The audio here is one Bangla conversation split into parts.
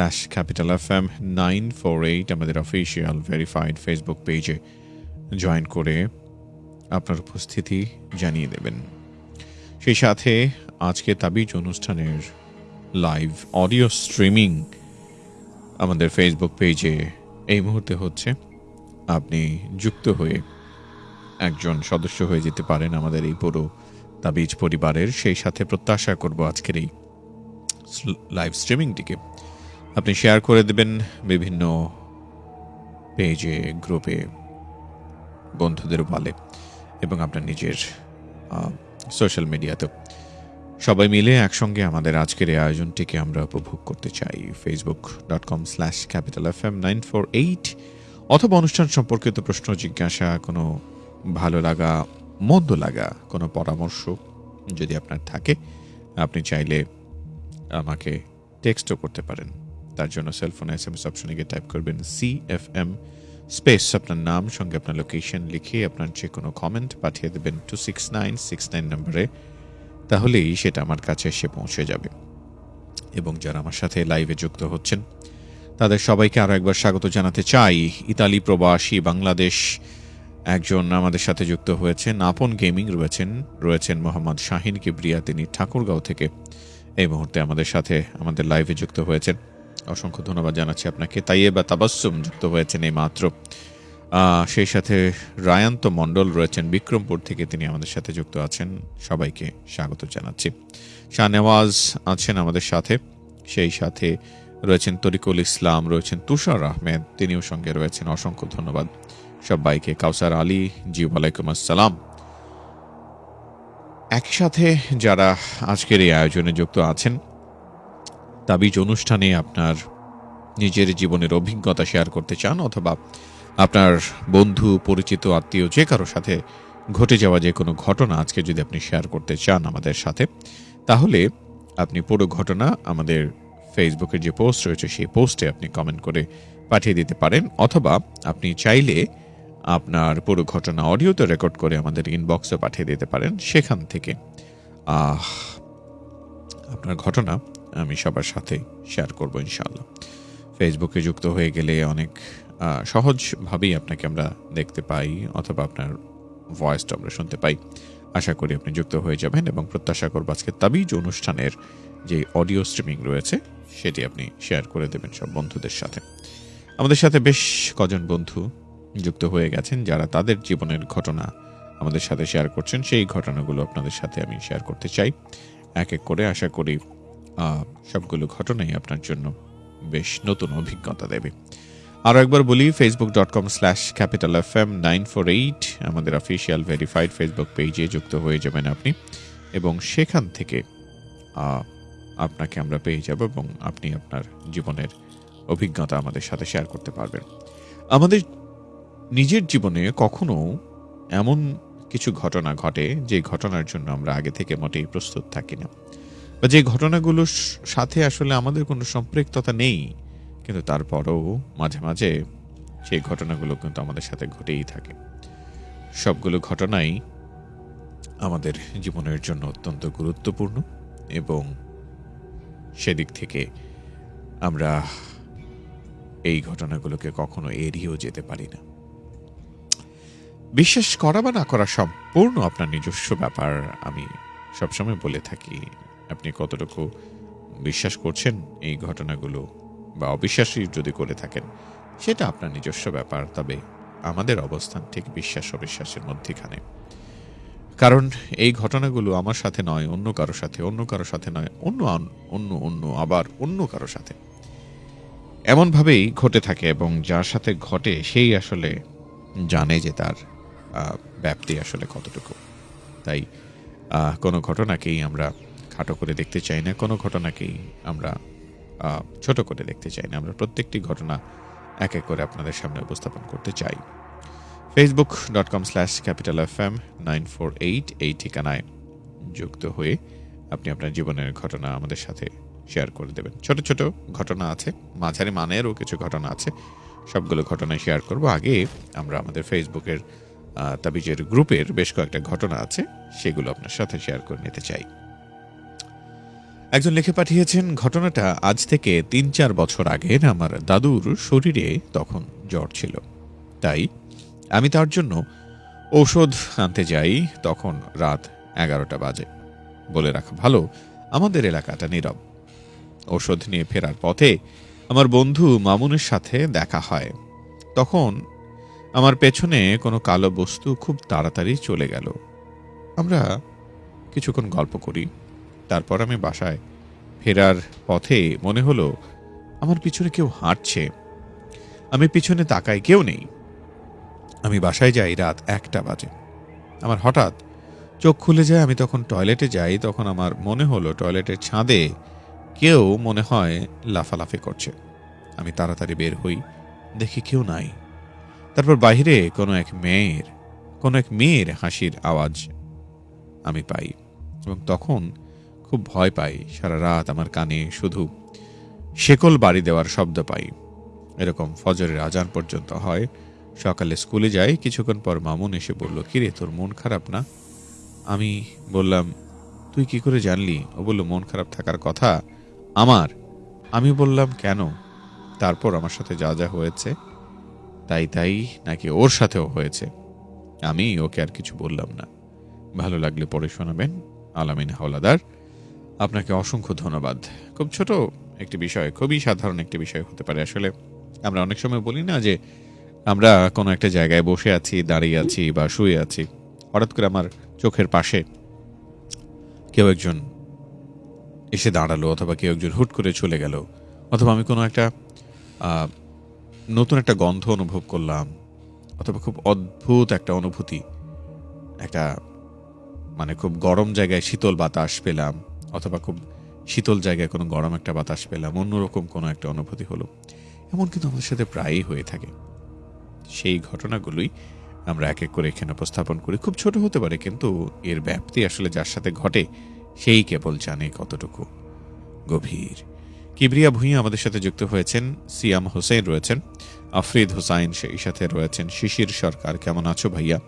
এম নাইন ফোর এইট আমাদের অফিসিয়াল ভেরিফাইড ফেসবুক পেজে জয়েন করে আপনার উপস্থিতি জানিয়ে দেবেন। সেই সাথে আজকে তাবিজ অনুষ্ঠানের লাইভ অডিও স্ট্রিমিং আমাদের ফেসবুক পেজে এই মুহূর্তে হচ্ছে। আপনি যুক্ত হয়ে একজন সদস্য হয়ে যেতে পারেন আমাদের এই পুরো তাবিজ পরিবারের। সেই সাথে প্রত্যাশা করব আজকের এই লাইভ স্ট্রিমিংটিকে আপনি শেয়ার করে দেবেন বিভিন্ন পেজে গ্রুপে বন্ধুদের বলে এবং আপনার নিজের সোশ্যাল মিডিয়াতেও সবাই মিলে একসঙ্গে আমাদের আজকের এই আয়োজনটিকে আমরা উপভোগ করতে চাই। Facebook dot com slash capital F M nine four eight অথবা অনুষ্ঠান সম্পর্কিত প্রশ্ন, জিজ্ঞাসা, কোনো ভালো লাগা, মন্দ লাগা, কোনো পরামর্শ যদি আপনার থাকে, আপনি চাইলে আমাকে টেক্সটও করতে পারেন। তার জন্য সেলফোনে এস এম এস অপশনে গিয়ে টাইপ করবেন সি এফ এম স্পেস আপনার নাম, সঙ্গে আপনার লোকেশন লিখে আপনার যে কোনো কমেন্ট পাঠিয়ে দেবেন two six nine six nine নম্বরে তাহলেই সেটা আমার কাছে এসে পৌঁছে যাবে। এবং যারা আমার সাথে লাইভে যুক্ত হচ্ছেন, তাদের সবাইকে আরও একবার স্বাগত জানাতে চাই। ইতালি প্রবাসী, বাংলাদেশ একজন আমাদের সাথে যুক্ত হয়েছেন, আপন গেমিং রয়েছেন রয়েছেন মোহাম্মদ শাহিন কিবরিয়া, তিনি ঠাকুরগাঁও থেকে এই মুহূর্তে আমাদের সাথে, আমাদের লাইভে যুক্ত হয়েছেন। অসংখ্য ধন্যবাদ জানাচ্ছি আপনাকে। তাইয়ে বা তাবাসুম যুক্ত হয়েছেন এই মাত্র সেই সাথে রায়ান্ত মণ্ডল রয়েছেন, বিক্রমপুর থেকে তিনি আমাদের সাথে যুক্ত আছেন। সবাইকে স্বাগত জানাচ্ছি। শাহনেওয়াজ আছেন আমাদের সাথে। সেই সাথে রয়েছেন তরিকুল ইসলাম, রয়েছেন তুষার আহমেদ, তিনিও সঙ্গে রয়েছেন। অসংখ্য ধন্যবাদ সবাইকে। কাউসার আলী জি ওয়ালাইকুম আসসালাম। একসাথে যারা আজকের এই আয়োজনে যুক্ত আছেন তাবিজ অনুষ্ঠানে আপনার নিজের জীবনের অভিজ্ঞতা শেয়ার করতে চান অথবা আপনার বন্ধু, পরিচিত, আত্মীয় যে কারও সাথে ঘটে যাওয়া যে কোনো ঘটনা আজকে যদি আপনি শেয়ার করতে চান আমাদের সাথে, তাহলে আপনি পুরো ঘটনা আমাদের ফেসবুকের যে পোস্ট রয়েছে সেই পোস্টে আপনি কমেন্ট করে পাঠিয়ে দিতে পারেন অথবা আপনি চাইলে আপনার পুরো ঘটনা অডিওতে রেকর্ড করে আমাদের ইনবক্সে পাঠিয়ে দিতে পারেন সেখান থেকে। আপনার ঘটনা আমি সবার সাথে শেয়ার করব ইনশাআল্লাহ। ফেসবুকে যুক্ত হয়ে গেলে অনেক সহজভাবেই আপনাকে আমরা দেখতে পাই অথবা আপনার ভয়েসটা আমরা শুনতে পাই। আশা করি আপনি যুক্ত হয়ে যাবেন এবং প্রত্যাশা করব আজকে তাবিজ অনুষ্ঠানের যে অডিও স্ট্রিমিং রয়েছে, সেটি আপনি শেয়ার করে দেবেন সব বন্ধুদের সাথে। আমাদের সাথে বেশ কজন বন্ধু যুক্ত হয়ে গেছেন, যারা তাদের জীবনের ঘটনা আমাদের সাথে শেয়ার করছেন। সেই ঘটনাগুলো আপনাদের সাথে আমি শেয়ার করতে চাই। এক এক করে আশা করি সবগুলো ঘটনাই আপনার জন্য বেশ নতুন অভিজ্ঞতা দেবে। আরও একবার বলি Facebook dot com slash capital F M nine four eight আমাদের অফিসিয়াল ভেরিফাইড ফেসবুক পেজে যুক্ত হয়ে যাবেন আপনি এবং সেখান থেকে আপনাকে আমরা পেয়ে যাব এবং আপনি আপনার জীবনের অভিজ্ঞতা আমাদের সাথে শেয়ার করতে পারবেন। আমাদের নিজের জীবনে কখনো এমন কিছু ঘটনা ঘটে যে ঘটনার জন্য আমরা আগে থেকে মোটেই প্রস্তুত থাকি না। বা যে ঘটনাগুলোর সাথে আসলে আমাদের কোনো সম্পৃক্ততা নেই, কিন্তু তারপরও মাঝে মাঝে সেই ঘটনাগুলো কিন্তু আমাদের সাথে ঘটেই থাকে। সবগুলো ঘটনাই আমাদের জীবনের জন্য অত্যন্ত গুরুত্বপূর্ণ এবং সেদিক থেকে আমরা এই ঘটনাগুলোকে কখনো এড়িয়েও যেতে পারি না। বিশ্বাস করা বা না করা সম্পূর্ণ আপনার নিজস্ব ব্যাপার আমি সবসময় বলে থাকি। আপনি কতটুকু বিশ্বাস করছেন এই ঘটনাগুলো বা অবিশ্বাসী যদি করে থাকেন, সেটা আপনার নিজস্ব ব্যাপার, তবে আমাদের অবস্থান ঠিক বিশ্বাস অবিশ্বাসের মধ্যেখানে। কারণ এই ঘটনাগুলো আমার সাথে নয়, অন্য কারও সাথে, অন্য কারও সাথে নয়, অন্য অন্য অন্য, আবার অন্য কারও সাথে। এমনভাবেই ঘটে থাকে এবং যার সাথে ঘটে সেই আসলে জানে যে তার ব্যাপ্তি আসলে কতটুকু। তাই কোনো ঘটনাকেই আমরা খাটো করে দেখতে চাই না, কোনো ঘটনাকেই আমরা ছোট করে দেখতে চাই না। আমরা প্রত্যেকটি ঘটনা এক এক করে আপনাদের সামনে উপস্থাপন করতে চাই। Facebook dot com slash Capital F M nine four eight এই ঠিকানায় যুক্ত হয়ে আপনি আপনার জীবনের ঘটনা আমাদের সাথে শেয়ার করে দেবেন। ছোট ছোট ঘটনা আছে, মাঝারি মানেরও কিছু ঘটনা আছে। সবগুলো ঘটনা শেয়ার করব। আগে আমরা আমাদের ফেসবুকের তাবিজের গ্রুপের বেশ কয়েকটা ঘটনা আছে, সেগুলো আপনার সাথে শেয়ার করে নিতে চাই। একজন লিখে পাঠিয়েছেন, ঘটনাটা আজ থেকে তিন চার বছর আগের আমার দাদুর শরীরে তখন জ্বর ছিল। তাই আমি তার জন্য ঔষধ আনতে যাই, তখন রাত এগারোটা বাজে। বলে রাখা ভালো, আমাদের এলাকাটা নীরব। ঔষধ নিয়ে ফেরার পথে আমার বন্ধু মামুনের সাথে দেখা হয়। তখন আমার পেছনে কোনো কালো বস্তু খুব তাড়াতাড়ি চলে গেল। আমরা কিছুক্ষণ গল্প করি। তারপর আমি বাসায় ফেরার পথে মনে হলো, আমার পিছনে কেউ হাঁটছে। আমি পিছনে তাকাই কেউ নেই। আমি বাসায় যাই রাত একটা বাজে। আমার হঠাৎ চোখ খুলে যায়, আমি তখন টয়লেটে যাই, তখন আমার মনে হলো টয়লেটের ছাদে কেউ মনে হয় লাফালাফি করছে। আমি তাড়াতাড়ি বের হই, দেখি কেউ নাই। তারপর বাইরে কোনো এক মেয়ের, কোনো এক মেয়ের হাসির আওয়াজ আমি পাই। এবং তখন খুব ভয় পাই, সারা রাত আমার কানে শুধু শেকল বাড়ি দেওয়ার শব্দ পাই। এরকম ফজরের আজান পর্যন্ত হয়। সকালে স্কুলে যাই, কিছুক্ষণ পর মামুন এসে বলল, কিরে, তোর মন খারাপ না? আমি বললাম, তুই কি করে জানলি? ও বলল, মন খারাপ থাকার কথা আমার। আমি বললাম, কেন? তারপর আমার সাথে যা যা হয়েছে, তাই তাই নাকি ওর সাথেও হয়েছে। আমি ওকে আর কিছু বললাম না। ভালো লাগলে পড়ে শোনাবেন, আলামিন হাওলাদার। আপনাকে অসংখ্য ধন্যবাদ। খুব ছোট একটি বিষয়, খুবই সাধারণ একটি বিষয় হতে পারে। আসলে আমরা অনেক সময় বলি না যে আমরা কোনো একটা জায়গায় বসে আছি, দাঁড়িয়ে আছি বা শুয়ে আছি, হঠাৎ করে আমার চোখের পাশে কেউ একজন এসে দাঁড়াল অথবা কেউ একজন হুট করে চলে গেল অথবা আমি কোনো একটা নতুন একটা গন্ধ অনুভব করলাম অথবা খুব অদ্ভুত একটা অনুভূতি, একটা মানে খুব গরম জায়গায় শীতল বাতাস পেলাম। অথবা খুব শীতল জায়গায় কোনো গরম একটা বাতাস পেলাম, অন্যরকম কোনো একটা অনুভূতি হলো। এমন কিন্তু আমাদের সাথে প্রায়ই হয়ে থাকে। সেই ঘটনাগুলোই আমরা এক এক করে এখানে উপস্থাপন করি। খুব ছোট হতে পারে, কিন্তু এর ব্যাপ্তি আসলে যার সাথে ঘটে, সেই কেবল জানে কতটুকু গভীর। কিবরিয়া ভূঁইয়া আমাদের সাথে যুক্ত হয়েছেন, সিয়াম হোসেন রয়েছেন, আফরিদ হোসাইন সেই সাথে রয়েছেন, শিশির সরকার, কেমন আছো ভাইয়া?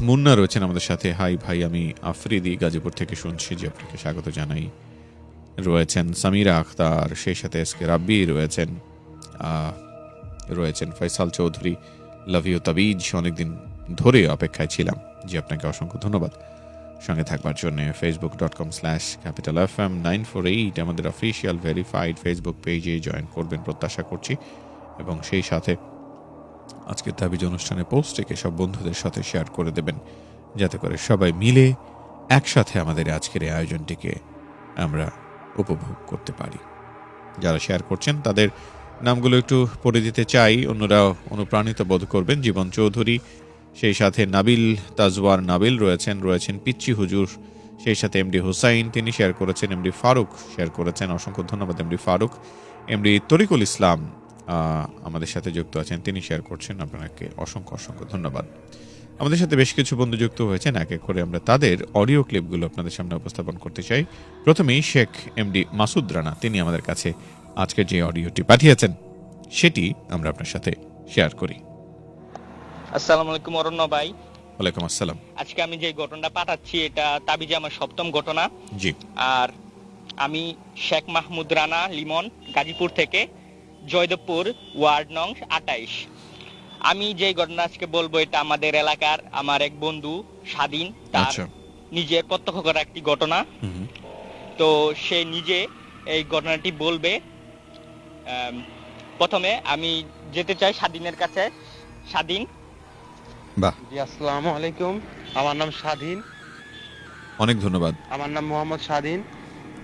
মুন্না রয়েছেন আমাদের সাথে। হাই ভাই, আমি আফ্রিদি গাজীপুর থেকে শুনছি, যে আপনাকে স্বাগত জানাই। রয়েছেন সামিরা আখতার, সেই সাথে এস কে রাব্বি রয়েছেন রয়েছেন ফয়সাল চৌধুরী। লাভ ইউ তাবিজ, অনেকদিন ধরে অপেক্ষায় ছিলাম। জি, আপনাকে অসংখ্য ধন্যবাদ। সঙ্গে থাকবার জন্য Facebook dot com slash Capital F M nine four eight আমাদের অফিসিয়াল ভেরিফাইড ফেসবুক পেজে জয়েন করবেন প্রত্যাশা করছি। এবং সেই সাথে আজকের দাবিজ অনুষ্ঠানে পোস্ট রেখে সব বন্ধুদের সাথে শেয়ার করে দেবেন। যাতে করে সবাই মিলে একসাথে আমাদের আজকের এই আয়োজনটিকে আমরা উপভোগ করতে পারি। যারা শেয়ার করছেন, তাদের নামগুলো একটু পড়ে দিতে চাই। অন্যরা অনুপ্রাণিত বোধ করবেন জীবন চৌধুরী, সেই সাথে নাবিল তাজওয়ার নাবিল রয়েছেন রয়েছেন পিচ্চি হুজুর, সেই সাথে এমডি হুসাইন তিনি শেয়ার করেছেন, এমডি ফারুক শেয়ার করেছেন। অসংখ্য ধন্যবাদ, এমডি ফারুক। এমডি তরিকুল ইসলাম আমাদের সাথে যুক্ত আছেন তিনি শেয়ার করছেন। আপনাকে অসংখ্য অসংখ্য ধন্যবাদ। আমাদের সাথে বেশ কিছু বন্ধু যুক্ত হয়েছেন। এক এক করে আমরা তাদের অডিও ক্লিপগুলো আপনাদের সামনে উপস্থাপন করতে চাই। প্রথমেই শেখ এমডি মাসুদ রানা তিনি আমাদের কাছে আজকে যে অডিওটি পাঠিয়েছেন সেটি আমরা আপনার সাথে শেয়ার করি। আসসালামু আলাইকুম অরণ্য ভাই। ওয়ালাইকুম আসসালাম। আজকে আমি যে ঘটনাটা পাঠাচ্ছি এটা তাবিজে আমার সপ্তম ঘটনা। জি। আর আমি শেখ মাহমুদ রানা লিমন গাজীপুর থেকে জয়দেবপুর ওয়ার্ড নং আটাইশ। আমি যে ঘটনা আজকে বলব এটা আমাদের এলাকার আমার এক বন্ধু স্বাধীন তার আচ্ছা। নিজের প্রত্যক্ষ করা একটি ঘটনা। তো সে নিজে এই ঘটনাটি বলবে। প্রথমে আমি যেতে চাই স্বাধীনের কাছে। স্বাধীন? বাহ। জি আসসালামু আলাইকুম। আমার নাম স্বাধীন। অনেক ধন্যবাদ। আমার নাম মোহাম্মদ স্বাধীন।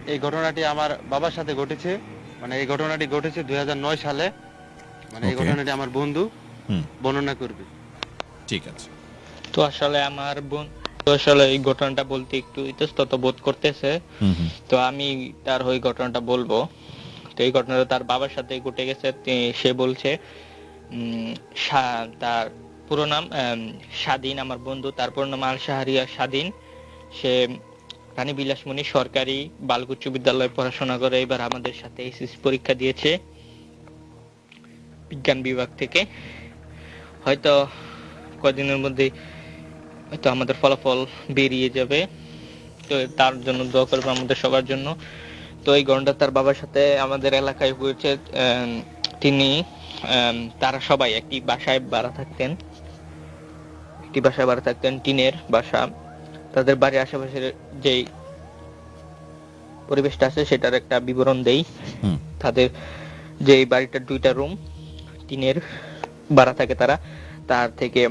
এই ঘটনাটি আমার বাবার সাথে ঘটেছে। মানে এই ঘটনাটি ঘটেছে দুই সালে। মানে এই ঘটনাটি আমার বন্ধু বর্ণনা করবে। ঠিক আছে। তো আসলে আমার বোন তো আসলে এই ঘটনাটা বলতে একটু ইতস্তত বোধ করতেছে। হুম হুম। তো আমি তার ওই ঘটনাটা বলব। তো এই ঘটনাটা তার বাবার সাথে ঘটে গেছে। সে বলছে উম, সা- তার পুরো নাম স্বাধীন আমার বন্ধু। তার পুরো নাম আল শাহরিয়া স্বাধীন। সে রানী বিলাসমণি সরকারি বালক উচ্চ বিদ্যালয়ে পড়াশোনা করে এবার আমাদের সাথে এসএসসি পরীক্ষা দিয়েছে বিজ্ঞান বিভাগ থেকে। হয়তো কদিনের মধ্যে হয়তো আমাদের ফলাফল বেরিয়ে যাবে। তো তার জন্য দোয়া করবে আমাদের সবার জন্য। তো এই ঘটনাটা তার বাবার সাথে আমাদের এলাকায় হয়েছে তিনি তারা সবাই একটি বাসায় ভাড়া থাকতেন। একটি বাসায় ভাড়া থাকতেন, টিনের বাসা। তাদের বাড়ির আশেপাশের যেই পরিবেশটা আছে সেটার একটা বিবরণ দেই। তাদের যে এই বাড়িটার দুইটা রুম টিনের ভাড়া থাকে তারা তার থেকে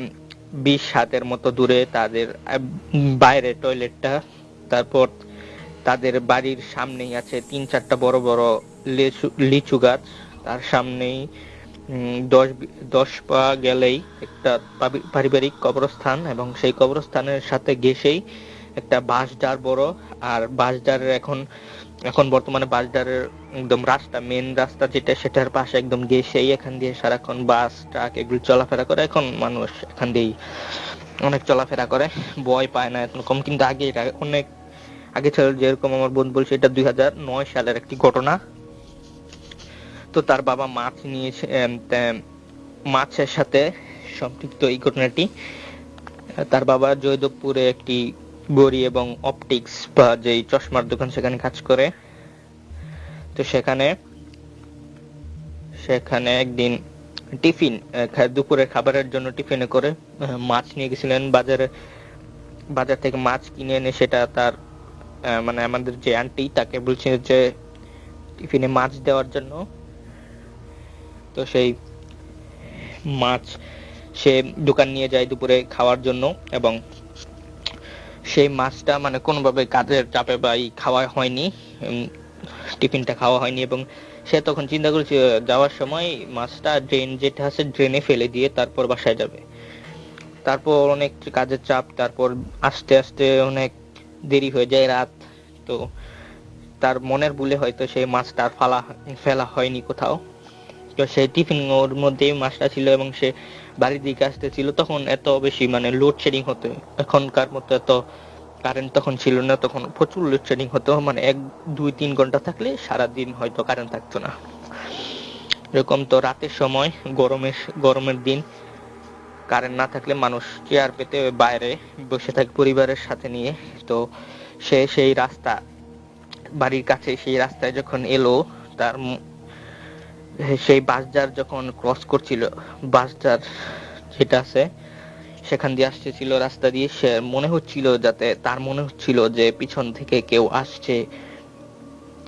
বিশ হাতের মতো দূরে তাদের বাইরে টয়লেটটা তারপর তাদের বাড়ির সামনেই আছে তিন চারটা বড় বড় লিচু গাছ তার সামনেই দশ দশ পা গেলেই একটা পারিবারিক কবরস্থান এবং সেই কবরস্থানের সাথে ঘেসেই একটা বাঁশডার বড়। আর বাঁশডারের এখন এখন বর্তমানে বাসডারের একদম রাস্তা মেন রাস্তা যেটা, সেটার পাশে একদম গেছেই এখান দিয়ে সারাক্ষণ বাস, ট্রাক এগুলো চলাফেরা করে। এখন মানুষ এখান দিয়েই অনেক চলাফেরা করে, ভয় পায় না এখন কম কিন্তু আগে অনেক আগে ছিল যেরকম আমার বন্ধু বলছে, এটা দুই সালের একটি ঘটনা। তো তার বাবা মাছ নিয়েছে মাছের সাথে সম্পৃক্ত এই ঘটনাটি। তার বাবা জয়দেবপুরে একটি গড়ি এবং অপটিক্স বা যেই চশমার দোকান সেখানে কাজ করে। তো সেখানে সেখানে একদিন টিফিন আহ, দুপুরের খাবারের জন্য টিফিনে করে মাছ নিয়ে গেছিলেন। বাজারে বাজার থেকে মাছ কিনে এনে সেটা তার মানে আমাদের যে আন্টি তাকে বলছে যে টিফিনে মাছ দেওয়ার জন্য তো সেই মাছ সে দোকান নিয়ে যায় দুপুরে খাওয়ার জন্য এবং সেই মাছটা মানে কোনোভাবে কাজের চাপে বা খাওয়া হয়নি টিফিনটা খাওয়া হয়নি এবং সে তখন চিন্তা করেছে যাওয়ার সময় মাছটা ড্রেন যেটা আছে ড্রেনে ফেলে দিয়ে তারপর বাসায় যাবে। তারপর অনেক কাজের চাপ, তারপর আস্তে আস্তে অনেক দেরি হয়ে যায় রাত, তো তার মনের ভুলে হয়তো সেই মাছটা ফালা, ফেলা হয়নি কোথাও। সেই টিফিন ওর মধ্যেই মাছটা ছিল এবং সে বাড়ির দিকে আসতেছিল, তখন এত বেশি মানে লোডশেডিং হতো, এখনকার মতো এত কারেন্ট তখন ছিল না, তখন প্রচুর লোডশেডিং হতো মানে এক, দুই, তিন ঘণ্টা থাকলে সারা দিন হয়তো কারেন্ট থাকতো না। এরকম তো রাতের সময়, গরমের গরমের দিন কারেন্ট না থাকলে মানুষ চেয়ার পেতে বাইরে বসে থাকে পরিবারের সাথে নিয়ে। তো সে সেই রাস্তা, বাড়ির কাছে সেই রাস্তায় যখন এলো, তার সেই বাসদার যখন ক্রস করছিল বাসদার যেটা আছে, সেখান দিয়ে আসতেছিল রাস্তা দিয়ে, সে মনে হচ্ছিল যাতে, তার মনে হচ্ছিল যে পিছন থেকে কেউ আসছে।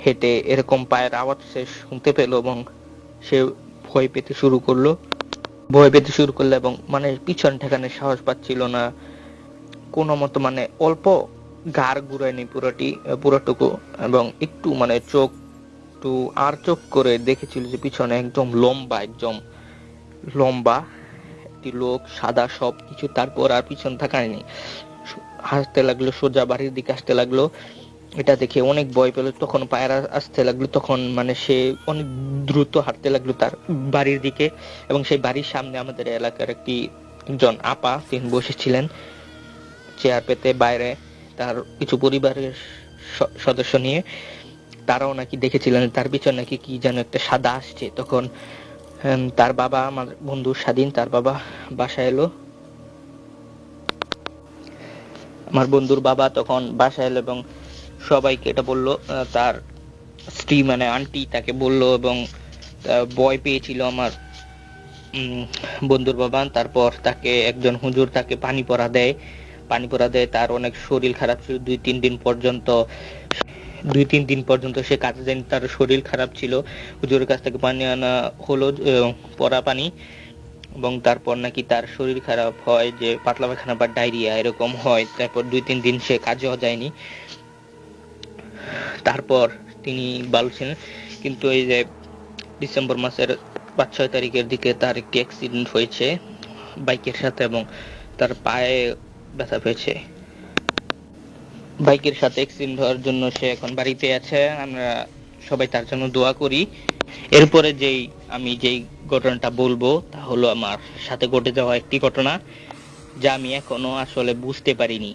হেঁটে এরকম পায়ের আওয়াজ সে শুনতে পেল এবং সে ভয় পেতে শুরু করল। ভয় পেতে শুরু করল এবং মানে পিছন ঠেকানোর সাহস পাচ্ছিল না। কোনো মতো মানে অল্প গার ঘুরায়নি পুরোটি, পুরোটুকু এবং একটু মানে চোখ একটু আর চোখ করে দেখেছিল যে পিছনে একদম লম্বা একদম লম্বা একটি লোক, সাদা সব কিছু, তারপর আর পিছন থাকায়নি হাসতে লাগল, সোজা বাড়ির দিকে আসতে লাগল। এটা দেখে অনেক ভয় পেল। তখন পায়ের আসতে লাগল, তখন মানে সে অনেক দ্রুত হাঁটতে লাগল তার বাড়ির দিকে এবং সেই বাড়ির সামনে আমাদের এলাকার একটি জন আপা, তিনি বসেছিলেন চেয়ার পেতে বাইরে, তার কিছু পরিবারের সদস্য নিয়ে। তারাও নাকি দেখেছিলেন, তার পিছনে নাকি কি যেন একটা সাদা আসছে। তখন তার বাবা, আমার বন্ধু স্বাধীন, তার বাবা বাসায় এলো। আমার বন্ধুর বাবা তখন বাসায় এলো এবং সবাইকে এটা বলল তার স্ত্রী মানে আন্টি তাকে বলল এবং ভয় পেয়েছিল আমার বন্ধুর বাবা। তারপর তাকে একজন হুজুর তাকে পানি পড়া দেয়। পানি পড়া দেয়, তার অনেক শরীর খারাপ ছিল। দুই, তিন দিন পর্যন্ত দুই তিন দিন পর্যন্ত সে কাজে যায়নি, তার শরীর খারাপ ছিল। হুজুরের কাছ থেকে পানি আনা হলো পড়া পানি, এবং তারপর নাকি তার শরীর খারাপ হয়, যে পাতলা পায়খানা বা ডায়রিয়া এরকম হয়। তারপর দুই তিন দিন সে কাজেও যায়নি। তারপর তিনি বলছেন কিন্তু এই যে ডিসেম্বর মাসের পাঁচ, ছয় তারিখের দিকে তার একটি অ্যাক্সিডেন্ট হয়েছে, বাইকের সাথে, এবং তার পায়ে ব্যথা পেয়েছে। বাইকের সাথে অ্যাক্সিডেন্ট হওয়ার জন্য সে এখন বাড়িতে আছে। আমরা সবাই তার জন্য দোয়া করি। এরপরে যেই আমি যেই ঘটনাটা বলব, তা হলো আমার সাথে ঘটে যাওয়া একটি ঘটনা, যা আমি এখনও আসলে বুঝতে পারিনি।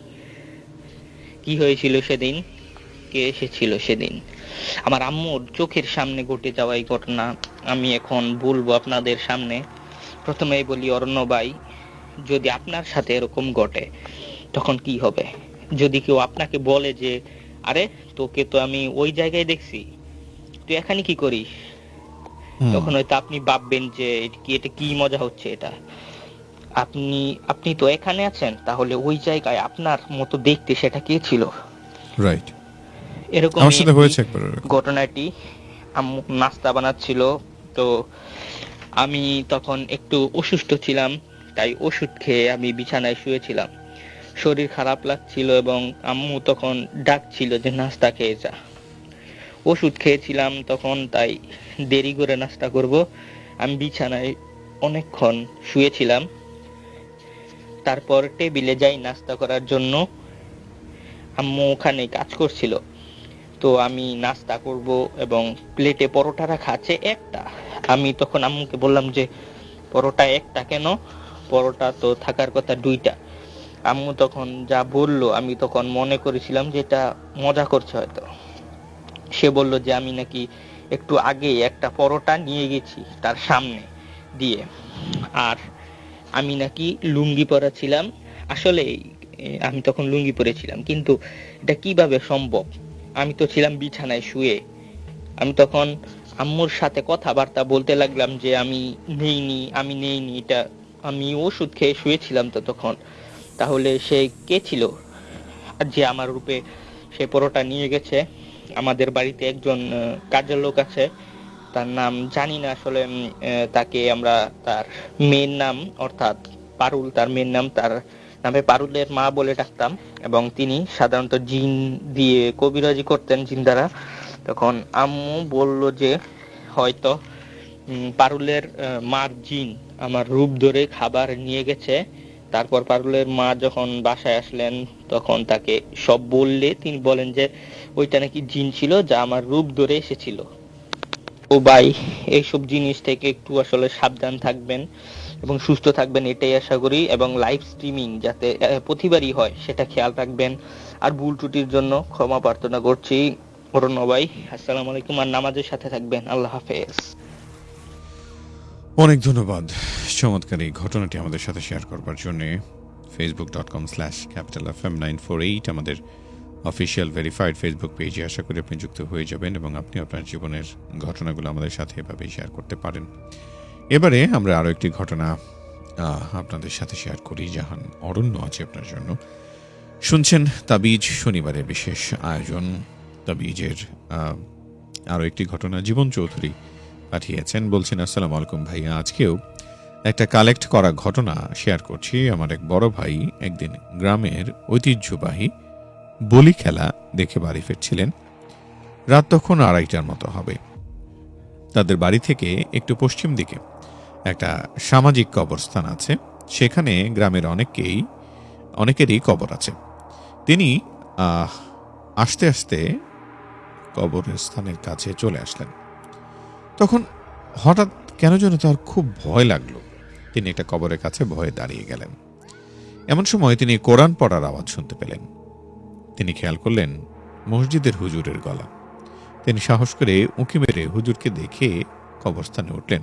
কি হয়েছিল সেদিন? কে এসেছিল সেদিন? আমার আম্মুর চোখের সামনে ঘটে যাওয়া এই ঘটনা আমি এখন বলব আপনাদের সামনে। প্রথমেই বলি, অরণ্য ভাই, যদি আপনার সাথে এরকম ঘটে, তখন কি হবে? যদি কেউ আপনাকে বলে যে আরে তোকে তো আমি ওই জায়গায় দেখছি তুই এখানে কি করিস? তখন হয়তো আপনি ভাববেন যে কি এটা কি মজা হচ্ছে এটা? আপনি আপনি তো এখানে আছেন তাহলে ওই জায়গায় আপনার মতো দেখতে সেটা কে ছিল? রাইট এরকম আমার সাথে হয়েছে একবার। ঘটনাটি। আম্মু নাস্তা বানাচ্ছিল তো আমি তখন একটু অসুস্থ ছিলাম তাই ওষুধ খেয়ে আমি বিছানায় শুয়েছিলাম। শরীর খারাপ লাগছিল এবং আম্মু তখন ডাকছিল যে, নাস্তা খেয়ে যা। ওষুধ খেয়েছিলাম তখন, তাই দেরি করে নাস্তা করব। আমি বিছানায় অনেকক্ষণ শুয়েছিলাম। তারপর টেবিলে যাই নাস্তা করার জন্য। আম্মু ওখানে কাজ করছিল। তো আমি নাস্তা করব এবং প্লেটে পরোটা রাখা আছে একটা। আমি তখন আম্মুকে বললাম যে, পরোটা একটা কেন? পরোটা তো থাকার কথা দুইটা। আম্মু তখন যা বলল, আমি তখন মনে করেছিলাম যে এটা মজা করছে হয়তো। সে বলল যে আমি নাকি একটু আগে একটা পরোটা নিয়ে গেছি তার সামনে দিয়ে। আর আমি নাকি লুঙ্গি পরা ছিলাম। আসলে আমি তখন লুঙ্গি পরেছিলাম, কিন্তু এটা কীভাবে সম্ভব? আমি তো ছিলাম বিছানায় শুয়ে। আমি তখন আম্মুর সাথে কথাবার্তা বলতে লাগলাম যে আমি নেইনি আমি নেইনি, এটা আমি ওষুধ খেয়ে শুয়েছিলাম তো তখন। তাহলে সে কে ছিল? যে আমার রূপে সে পরোটা নিয়ে গেছে, আমাদের বাড়িতে একজন কাজের লোক আছে, তার নাম জানি না আসলে তাকে আমরা তার মেয়ের নাম, অর্থাৎ পারুল, তার মেয়ের নাম, তার নামে পারুলের মা বলে ডাকতাম। এবং তিনি সাধারণত জিন দিয়ে কবিরাজি করতেন জিন দ্বারা তখন আম্মু বলল যে, হয়তো পারুলের মার জিন আমার রূপ ধরে খাবার নিয়ে গেছে তারপর পারুলের মা যখন বাসায় আসলেন, তখন তাকে সব বললে তিনি বলেন যে, ওইটা নাকি জিন ছিল যা আমার রূপ ধরে এসেছিল। ও ভাই, এইসব জিনিস থেকে একটু আসলে সাবধান থাকবেন এবং সুস্থ থাকবেন, এটাই আশা করি। এবং লাইভ স্ট্রিমিং যাতে প্রতিবারই হয়, সেটা খেয়াল রাখবেন। আর ভুল ত্রুটির জন্য ক্ষমা প্রার্থনা করছি। অরণ্য ভাই, আসসালামু আলাইকুম। আর নামাজের সাথে থাকবেন। আল্লাহ হাফেজ। অনেক ধন্যবাদ। চমৎকার এই ঘটনাটি আমাদের সাথে শেয়ার করবার জন্যে Facebook dot com slash Capital F M nine four eight আমাদের অফিসিয়াল ভেরিফাইড ফেসবুক পেজে আশা করি আপনি যুক্ত হয়ে যাবেন এবং আপনি আপনার জীবনের ঘটনাগুলো আমাদের সাথে এভাবেই শেয়ার করতে পারেন। এবারে আমরা আরও একটি ঘটনা আপনাদের সাথে শেয়ার করি, জাহান অরণ্য আছে আপনার জন্য। শুনছেন তাবিজ শনিবারের বিশেষ আয়োজন। তাবিজের আরও একটি ঘটনা, জীবন চৌধুরী পাঠিয়েছেন। বলছেন, আসসালামু আলাইকুম ভাইয়া, আজকেও একটা কালেক্ট করা ঘটনা শেয়ার করছি। আমার এক বড় ভাই একদিন গ্রামের ঐতিহ্যবাহী বলি খেলা দেখে বাড়ি ফিরছিলেন। রাত তখন আড়াইটার মতো হবে। তাদের বাড়ি থেকে একটু পশ্চিম দিকে একটা সামাজিক কবরস্থান আছে। সেখানে গ্রামের অনেককেই, অনেকেরই কবর আছে। তিনি আস্তে আস্তে কবরের স্থানের কাছে চলে আসলেন। তখন হঠাৎ কেন যেন তার খুব ভয় লাগল। তিনি একটা কবরের কাছে ভয়ে দাঁড়িয়ে গেলেন। এমন সময় তিনি কোরআন পড়ার আওয়াজ শুনতে পেলেন। তিনি খেয়াল করলেন মসজিদের হুজুরের গলা। তিনি সাহস করে উঁকি মেরে হুজুরকে দেখে কবরস্থানে উঠলেন।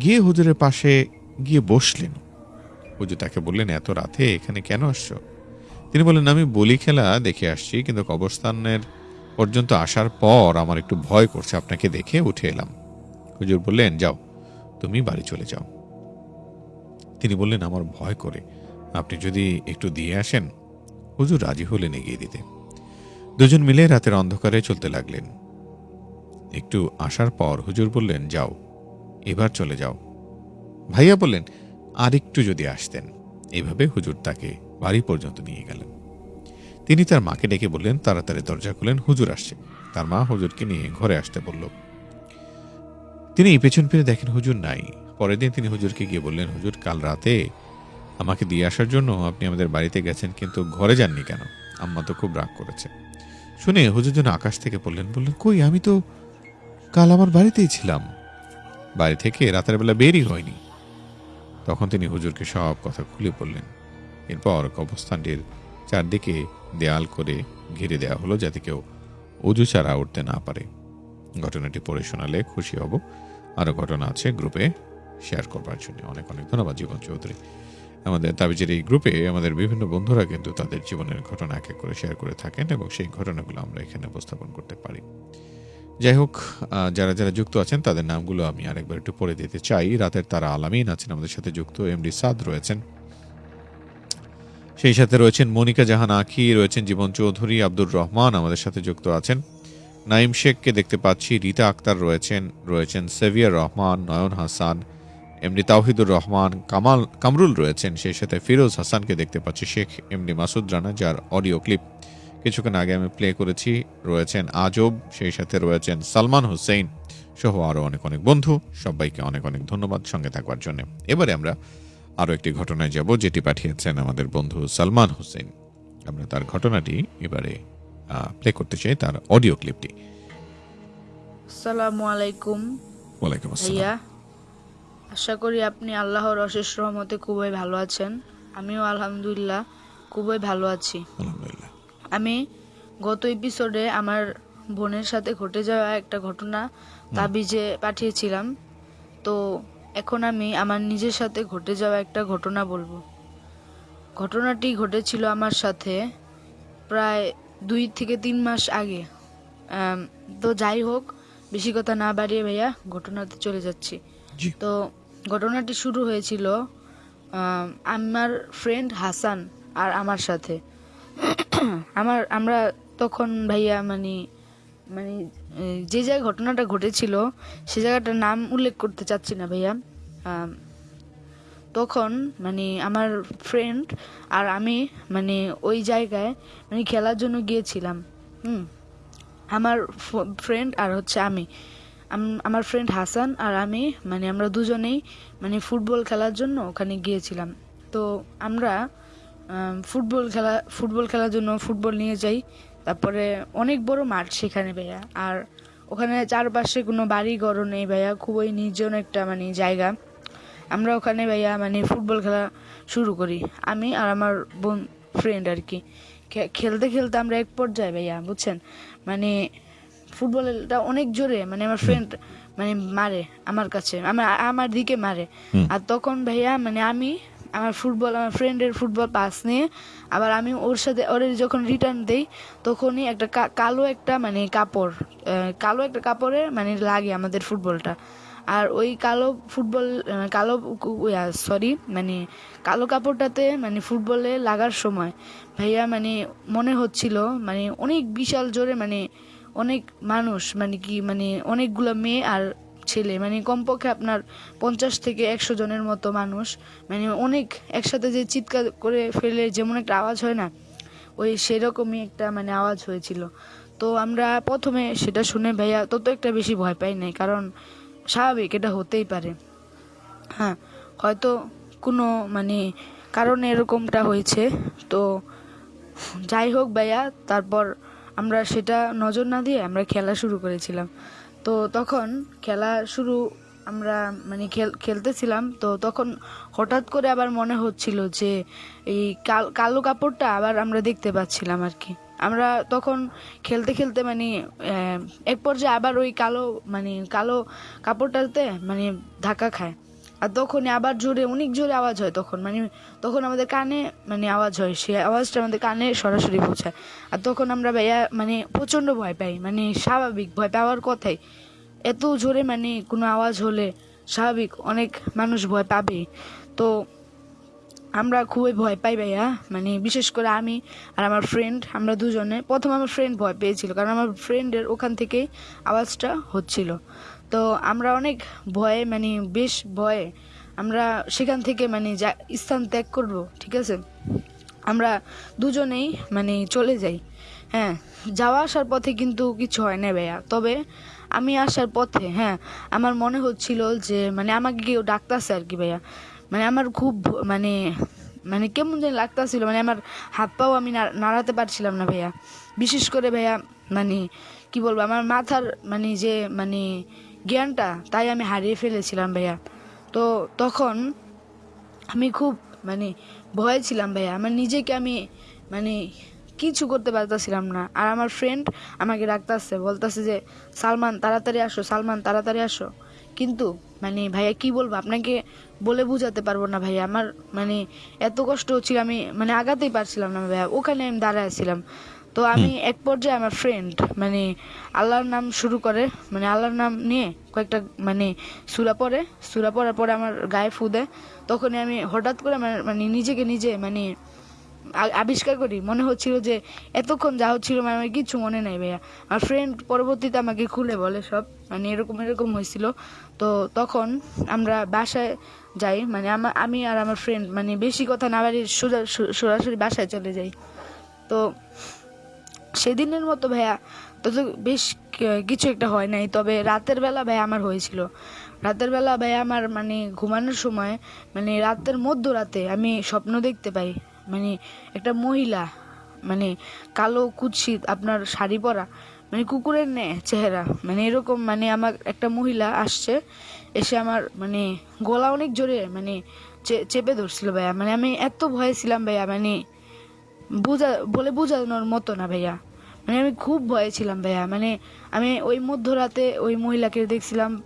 গিয়ে হুজুরের পাশে গিয়ে বসলেন। হুজুর তাকে বললেন, এত রাতে এখানে কেন আসছো? তিনি বললেন, আমি বলি খেলা দেখে আসছি, কিন্তু কবরস্থানের পর্যন্ত আসার পর আমার একটু ভয় করছে। আপনাকে দেখে উঠে এলাম। হুজুর বললেন, যাও, তুমি বাড়ি চলে যাও। তিনি বললেন, আমার ভয় করে, আপনি যদি একটু দিয়ে আসেন? হুজুর রাজি হলেন এগিয়ে দিতে। দুজন মিলে রাতের অন্ধকারে চলতে লাগলেন। একটু আসার পর হুজুর বললেন, যাও, এবার চলে যাও। ভাইয়া বললেন আর একটু যদি আসতেন। এভাবে হুজুর তাকে বাড়ি পর্যন্ত নিয়ে গেলেন। তিনি তার মাকে ডেকে বললেন, তাড়াতাড়ি দরজা খুলেন, হুজুর আসছে। তার মা হুজুরকে নিয়ে ঘরে আসতে বলল। তিনি পেছন ফিরে দেখেন হুজুর নাই। পরের দিন তিনি হুজুরকে গিয়ে বললেন, হুজুর, কাল রাতে আমাকে দিয়ে আসার জন্য আপনি আমাদের বাড়িতে গেছেন, কিন্তু ঘরে যাননি কেন? আম্মা তো খুব রাগ করেছে। শুনে হুজুর যেন আকাশ থেকে বললেন বললেন, কই, আমি তো কাল আমার বাড়িতেই ছিলাম। বাড়ি থেকে রাতের বেলা বেরই হয়নি। তখন তিনি হুজুরকে সব কথা খুলে বললেন। এরপর কবরস্থানটির চারদিকে দেয়াল করে ঘিরে দেওয়া হলো যাতে কেউ উজু ছাড়া উঠতে না পারে। ঘটনাটি পড়ে শোনালে খুশি হব। আরও ঘটনা আছে গ্রুপে শেয়ার করবার জন্য। অনেক অনেক ধন্যবাদ জীবন চৌধুরী। আমাদের তাবিজের এই গ্রুপে আমাদের বিভিন্ন বন্ধুরা কিন্তু তাদের জীবনের ঘটনা এক এক করে শেয়ার করে থাকেন এবং সেই ঘটনাগুলো আমরা এখানে উপস্থাপন করতে পারি। যাই হোক যারা যারা যুক্ত আছেন তাদের নামগুলো আমি আরেকবার একটু পড়ে দিতে চাই। রাতের তারা আলামিন আছেন, আমাদের সাথে যুক্ত এমডি সাদ রয়েছেন। সেই সাথে রয়েছেন মনিকা জাহান আখি, রয়েছেন জীবন চৌধুরী, আব্দুর রহমান আমাদের সাথে যুক্ত আছেন। নাইম শেখকে দেখতে পাচ্ছি, রীতা আক্তার রয়েছেন রয়েছেন সেভিয়ার রহমান, নয়ন হাসান এমডি তাওহিদুর রহমান, কামাল, কামরুল রয়েছেন, সেই সাথে ফিরোজ হাসানকে দেখতে পাচ্ছি, শেখ এমডি মাসুদ রানা, যার অডিও ক্লিপ। কিছুক্ষণ আগে আমি প্লে করেছি, রয়েছেন আজব, সেই সাথে রয়েছেন সালমান হুসেইন সহ আরও অনেক অনেক বন্ধু। সবাইকে অনেক অনেক ধন্যবাদ সঙ্গে থাকবার জন্য। এবারে আমরা আরও একটি ঘটনায় যাব, যেটি পাঠিয়েছেন আমাদের বন্ধু সালমান হোসেন আমরা তার ঘটনাটি এবারে প্লে করতে চাই তার অডিও ক্লিপটি আসসালামু আলাইকুম। ওয়ালাইকুম আসসালাম। আশা করি আপনি আল্লাহর অশেষ রহমতে খুবই ভালো আছেন। আমিও আলহামদুলিল্লাহ খুবই ভালো আছি। আলহামদুলিল্লাহ। আমি গত এপিসোডে আমার বোনের সাথে ঘটে যাওয়া একটা ঘটনা তাবিজে পাঠিয়েছিলাম। তো এখন আমি আমার নিজের সাথে ঘটে যাওয়া একটা ঘটনা বলব। ঘটনাটি ঘটেছিল আমার সাথে প্রায় দুই থেকে তিন মাস আগে। তো যাই হোক বেশি কথা না বাড়িয়ে ভাইয়া ঘটনাতে চলে যাচ্ছি। তো ঘটনাটি শুরু হয়েছিল আমার ফ্রেন্ড হাসান আর আমার সাথে। আমার আমরা তখন ভাইয়া মানে মানে যে জায়গায় ঘটনাটা ঘটেছিল সে জায়গাটার নাম উল্লেখ করতে চাচ্ছি না ভাইয়া। তখন মানে আমার ফ্রেন্ড আর আমি মানে ওই জায়গায় মানে খেলার জন্য গিয়েছিলাম, হুম। আমার ফ্রেন্ড আর হচ্ছে আমি। আমার ফ্রেন্ড হাসান আর আমি মানে আমরা দুজনেই মানে ফুটবল খেলার জন্য ওখানে গিয়েছিলাম। তো আমরা ফুটবল খেলা, ফুটবল খেলার জন্য ফুটবল নিয়ে যাই। তারপরে অনেক বড় মাঠ সেখানে ভাইয়া। আর ওখানে চারপাশে কোনো বাড়ি ঘরও নেই ভাইয়া। খুবই নির্জন একটা মানে জায়গা। আমরা ওখানে ভাইয়া মানে ফুটবল খেলা শুরু করি। আমি আর আমার বোন ফ্রেন্ড আর কি। খেলতে খেলতে আমরা এক পর্যায়ে ভাইয়া বুঝছেন? মানে ফুটবলটা অনেক জোরে মানে আমার ফ্রেন্ড মানে মারে আমার কাছে আমার আমার দিকে মারে। আর তখন ভাইয়া মানে আমি আমার ফুটবল আমার ফ্রেন্ডের ফুটবল পাস নিয়ে আবার আমি ওর সাথে ওর যখন রিটার্ন দেই তখনই একটা কালো একটা মানে কাপড় কালো একটা কাপড়ে মানে লাগে আমাদের ফুটবলটা। আর ওই কালো ফুটবল কালো সরি মানে কালো কাপড়টাতে মানে ফুটবলে লাগার সময় ভাইয়া মানে মনে হচ্ছিল মানে অনেক বিশাল জোরে মানে অনেক মানুষ মানে কি মানে অনেকগুলো মেয়ে আর ছেলে মানে কমপক্ষে আপনার পঞ্চাশ থেকে একশো জনের মতো মানুষ মানে অনেক একসাথে যে চিৎকার করে ফেলে যেমন একটা আওয়াজ হয় না, ওই সেরকমই একটা মানে আওয়াজ হয়েছিল। তো আমরা প্রথমে সেটা শুনে ভাইয়া তত একটা বেশি ভয় পাই নাই, কারণ স্বাভাবিক, এটা হতেই পারে। হ্যাঁ হয়তো কোনো মানে কারণে এরকমটা হয়েছে। তো যাই হোক ভাইয়া, তারপর আমরা সেটা নজর না দিয়ে আমরা খেলা শুরু করেছিলাম। তো তখন খেলা শুরু আমরা মানে খেল, খেলতেছিলাম। তো তখন হঠাৎ করে আবার মনে হচ্ছিল যে এই কাল, কালো কাপড়টা আবার আমরা দেখতে পাচ্ছিলাম আর কি। আমরা তখন খেলতে খেলতে মানে এক পর্যায়ে আবার ওই কালো মানে কালো কাপড়টাতে মানে ধাক্কা খায়। আর তখনই আবার জোরে, অনেক জোরে আওয়াজ হয় তখন। মানে তখন আমাদের কানে মানে আওয়াজ হয় সে আওয়াজটা আমাদের কানে সরাসরি পৌঁছায়। আর তখন আমরা ভাইয়া মানে প্রচণ্ড ভয় পাই মানে স্বাভাবিক ভয় পাওয়ার কথাই। এত জোরে মানে কোনো আওয়াজ হলে স্বাভাবিক, অনেক মানুষ ভয় পাবে তো আমরা খুবই ভয় পাই ভাইয়া। মানে বিশেষ করে আমি আর আমার ফ্রেন্ড আমরা দুজনে। প্রথম আমার ফ্রেন্ড ভয় পেয়েছিল, কারণ আমার ফ্রেন্ডের ওখান থেকে আওয়াজটা হচ্ছিল। তো আমরা অনেক ভয়ে মানে বেশ ভয়ে আমরা সেখান থেকে মানে যা, স্থান ত্যাগ করব, ঠিক আছে? আমরা দুজনেই মানে চলে যাই। হ্যাঁ যাওয়া আসার পথে কিন্তু কিছু হয় না ভাইয়া। তবে আমি আসার পথে হ্যাঁ আমার মনে হচ্ছিল যে মানে আমাকে কেউ ডাকতেছে আর কি ভাইয়া। মানে আমার খুব মানে মানে কেমন যেন লাগতাছিল মানে আমার হাত পাও আমি নাড়াতে পারছিলাম না ভাইয়া। বিশেষ করে ভাইয়া মানে কি বলব, আমার মাথার মানে যে মানে জ্ঞানটা, তাই আমি হারিয়ে ফেলেছিলাম ভাইয়া। তো তখন আমি খুব মানে ভয়ে ছিলাম ভাইয়া। আমার নিজেকে আমি মানে কিছু করতে পারতেছিলাম না। আর আমার ফ্রেন্ড আমাকে ডাকতেছে, বলতেছে যে, সালমান, তাড়াতাড়ি আসো, সালমান, তাড়াতাড়ি আসো। কিন্তু মানে ভাইয়া কি বলব আপনাকে বলে বোঝাতে পারব না ভাইয়া। আমার মানে এত কষ্ট হচ্ছিল আমি মানে আগাতেই পারছিলাম না ভাইয়া। ওখানে আমি দাঁড়ায় ছিলাম। তো আমি এক পর্যায়ে আমার ফ্রেন্ড মানে আল্লাহর নাম শুরু করে মানে আল্লাহর নাম নিয়ে কয়েকটা মানে সুরা পড়ে। সুরা পরার পরে আমার গায়ে ফু দেয়। তখনই আমি হঠাৎ করে আমার মানে নিজেকে নিজে মানে আবিষ্কার করি। মনে হচ্ছিল যে, এতক্ষণ যা হচ্ছিল মানে আমার কিছু মনে নাই ভাইয়া। আমার ফ্রেন্ড পরবর্তীতে আমাকে খুলে বলে সব। মানে এরকম এরকম হয়েছিল। তো তখন আমরা বাসায় যাই। মানে আমা আমি আর আমার ফ্রেন্ড মানে বেশি কথা না বাড়ি সরাসরি বাসায় চলে যাই। তো সেদিনের মতো ভাইয়া তো তো বেশ কিছু একটা হয় নাই। তবে রাতের বেলা ভাইয়া আমার হয়েছিল। রাতের বেলা ভাইয়া আমার মানে ঘুমানোর সময় মানে রাতের মধ্যরাতে আমি স্বপ্ন দেখতে পাই। মানে একটা মহিলা মানে কালো কুৎসিত আপনার শাড়ি পরা মানে কুকুরের নে চেহারা মানে এরকম মানে আমার একটা মহিলা আসছে, এসে আমার মানে গলা অনেক জোরে মানে চেপে ধরছিল ভাইয়া। মানে আমি এত ভয়ে ছিলাম ভাইয়া মানে বোঝা, বলে বোঝানোর মতো না ভাইয়া। মানে আমি খুব ভয়ে ছিলাম, ভাইয়া। মানে আমি ওই মধ্যরাতে ওই মহিলাকে দেখছিলাম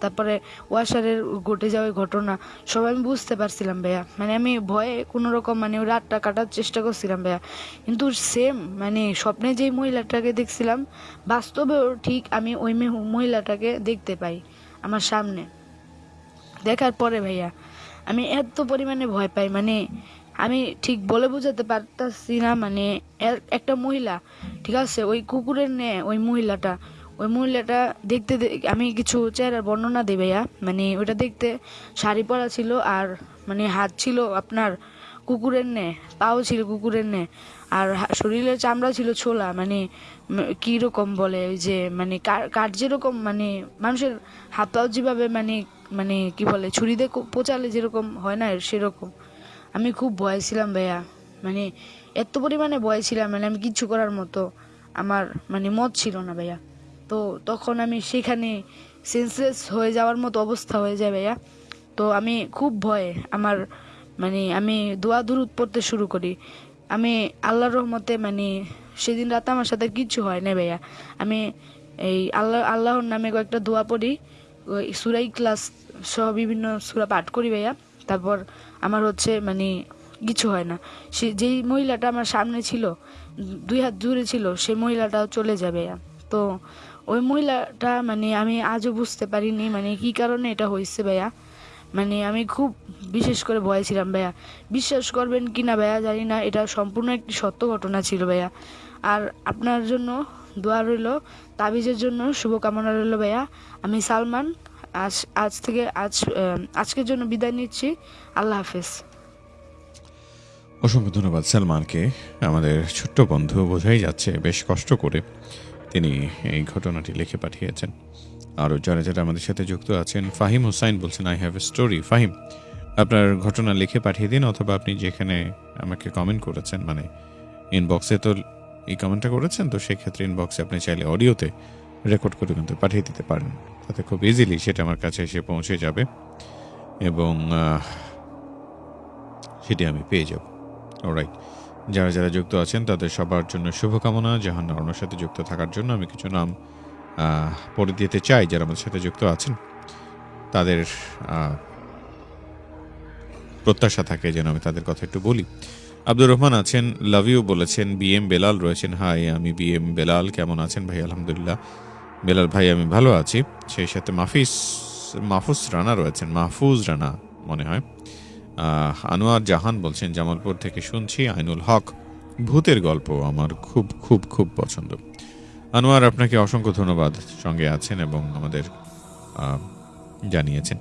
তারপরে ওয়াশারের ঘটে যাওয়া ঘটনা, সব আমি বুঝতে পারছিলাম, ভাইয়া। মানে আমি ভয়ে কোনো রকম মানে ওই রাতটা কাটার চেষ্টা করছিলাম, ভাইয়া। কিন্তু সেম মানে স্বপ্নে যেই মহিলাটাকে দেখছিলাম বাস্তবেও ঠিক আমি ওই মেহ- মহিলাটাকে দেখতে পাই আমার সামনে। দেখার পরে, ভাইয়া, আমি এত পরিমাণে ভয় পাই মানে আমি ঠিক বলে বোঝাতে পারতাছি না মানে একটা মহিলা ঠিক আছে? ওই কুকুরের নে ওই মহিলাটা ওই মহিলাটা দেখতে আমি কিছু চেহারার বর্ণনা দিই ভাইয়া। মানে ওটা দেখতে শাড়ি পরা ছিল আর মানে হাত ছিল আপনার কুকুরের নে পাও ছিল কুকুরের নে আর শরীরের চামড়া ছিল ছোলা মানে উম, কি রকম বলে ওই যে মানে কাঠ যেরকম মানে মানুষের হাত পাও যেভাবে মানে মানে কি বলে ছুরি দিয়ে পোচালে যেরকম হয় না সেরকম। আমি খুব ভয় ছিলাম ভাইয়া। মানে এত পরিমাণে ভয় ছিলাম মানে আমি কিচ্ছু করার মতো আমার মানে মত ছিল না ভাইয়া। তো তখন আমি সেখানে সেন্সলেস হয়ে যাওয়ার মতো অবস্থা হয়ে যায় ভাইয়া। তো আমি খুব ভয়ে আমার মানে আমি দোয়া দুরুদ পড়তে শুরু করি। আমি আল্লাহর রহমতে মানে সেদিন রাতে আমার সাথে কিচ্ছু হয় না ভাইয়া। আমি এই আল্লাহ, আল্লাহর নামে কয়েকটা দোয়া পড়ি। সুরাই ক্লাস সহ বিভিন্ন সুরা পাঠ করি ভাইয়া। তারপর আমার হচ্ছে মানে কিছু হয় না। সে যেই মহিলাটা আমার সামনে ছিল, দুই হাত দূরে ছিল সেই মহিলাটাও চলে যাবে। তো ওই মহিলাটা মানে আমি আজও বুঝতে পারিনি মানে কি কারণে এটা হয়েছে ভাইয়া। মানে আমি খুব বিশেষ করে ভয় ছিলাম ভাইয়া। বিশ্বাস করবেন কি না ভাইয়া জানি না, এটা সম্পূর্ণ একটি সত্য ঘটনা ছিল ভাইয়া। আর আপনার জন্য দোয়া রইল, তাবিজের জন্য শুভকামনা রইল ভাইয়া। আমি সালমান আজ আজ থেকে আজ আজকের জন্য বিদায় নিচ্ছি। আল্লাহ হাফেজ। অসংখ্য ধন্যবাদ সালমানকে। আমাদের ছোট্ট বন্ধু বোঝাই যাচ্ছে বেশ কষ্ট করে তিনি এই ঘটনাটি লিখে পাঠিয়েছেন। আরও যারা যারা আমাদের সাথে যুক্ত আছেন, ফাহিম হুসাইন বলছেন I have a story Fahim, আপনার ঘটনা লিখে পাঠিয়ে দিন অথবা আপনি যেখানে আমাকে কমেন্ট করেছেন মানে ইনবক্সে তো এই কমেন্টটা করেছেন, তো সেক্ষেত্রে ইনবক্সে আপনি চাইলে অডিওতে রেকর্ড করে কিন্তু পাঠিয়ে দিতে পারেন। তাতে খুব ইজিলি সেটা আমার কাছে এসে পৌঁছে যাবে এবং সেটি আমি পেয়ে যাব। রাইট যারা যারা যুক্ত আছেন, তাদের সবার জন্য শুভকামনা। জাহান অর্ণর সাথে যুক্ত থাকার জন্য আমি কিছু নাম পড়ে দিতে চাই যারা আমাদের সাথে যুক্ত আছেন। তাদের প্রত্যাশা থাকে যেন আমি তাদের কথা একটু বলি। আব্দুর রহমান আছেন, লাভ ইউ বলেছেন, বি এম বেলাল রয়েছেন। হাই, আমি বি এম বেলাল। কেমন আছেন? ভাই, আলহামদুলিল্লাহ। বেলাল ভাই, আমি ভালো আছি। সেই সাথে মাফিস মাহফুজ রানা রয়েছেন, মাহফুজ রানা মনে হয়। আনোয়ার জাহান বলছেন, জামালপুর থেকে শুনছি, আইনুল হক, ভূতের গল্প আমার খুব খুব খুব পছন্দ। আনোয়ার, আপনাকে অসংখ্য ধন্যবাদ সঙ্গে আছেন এবং আমাদের জানিয়েছেন।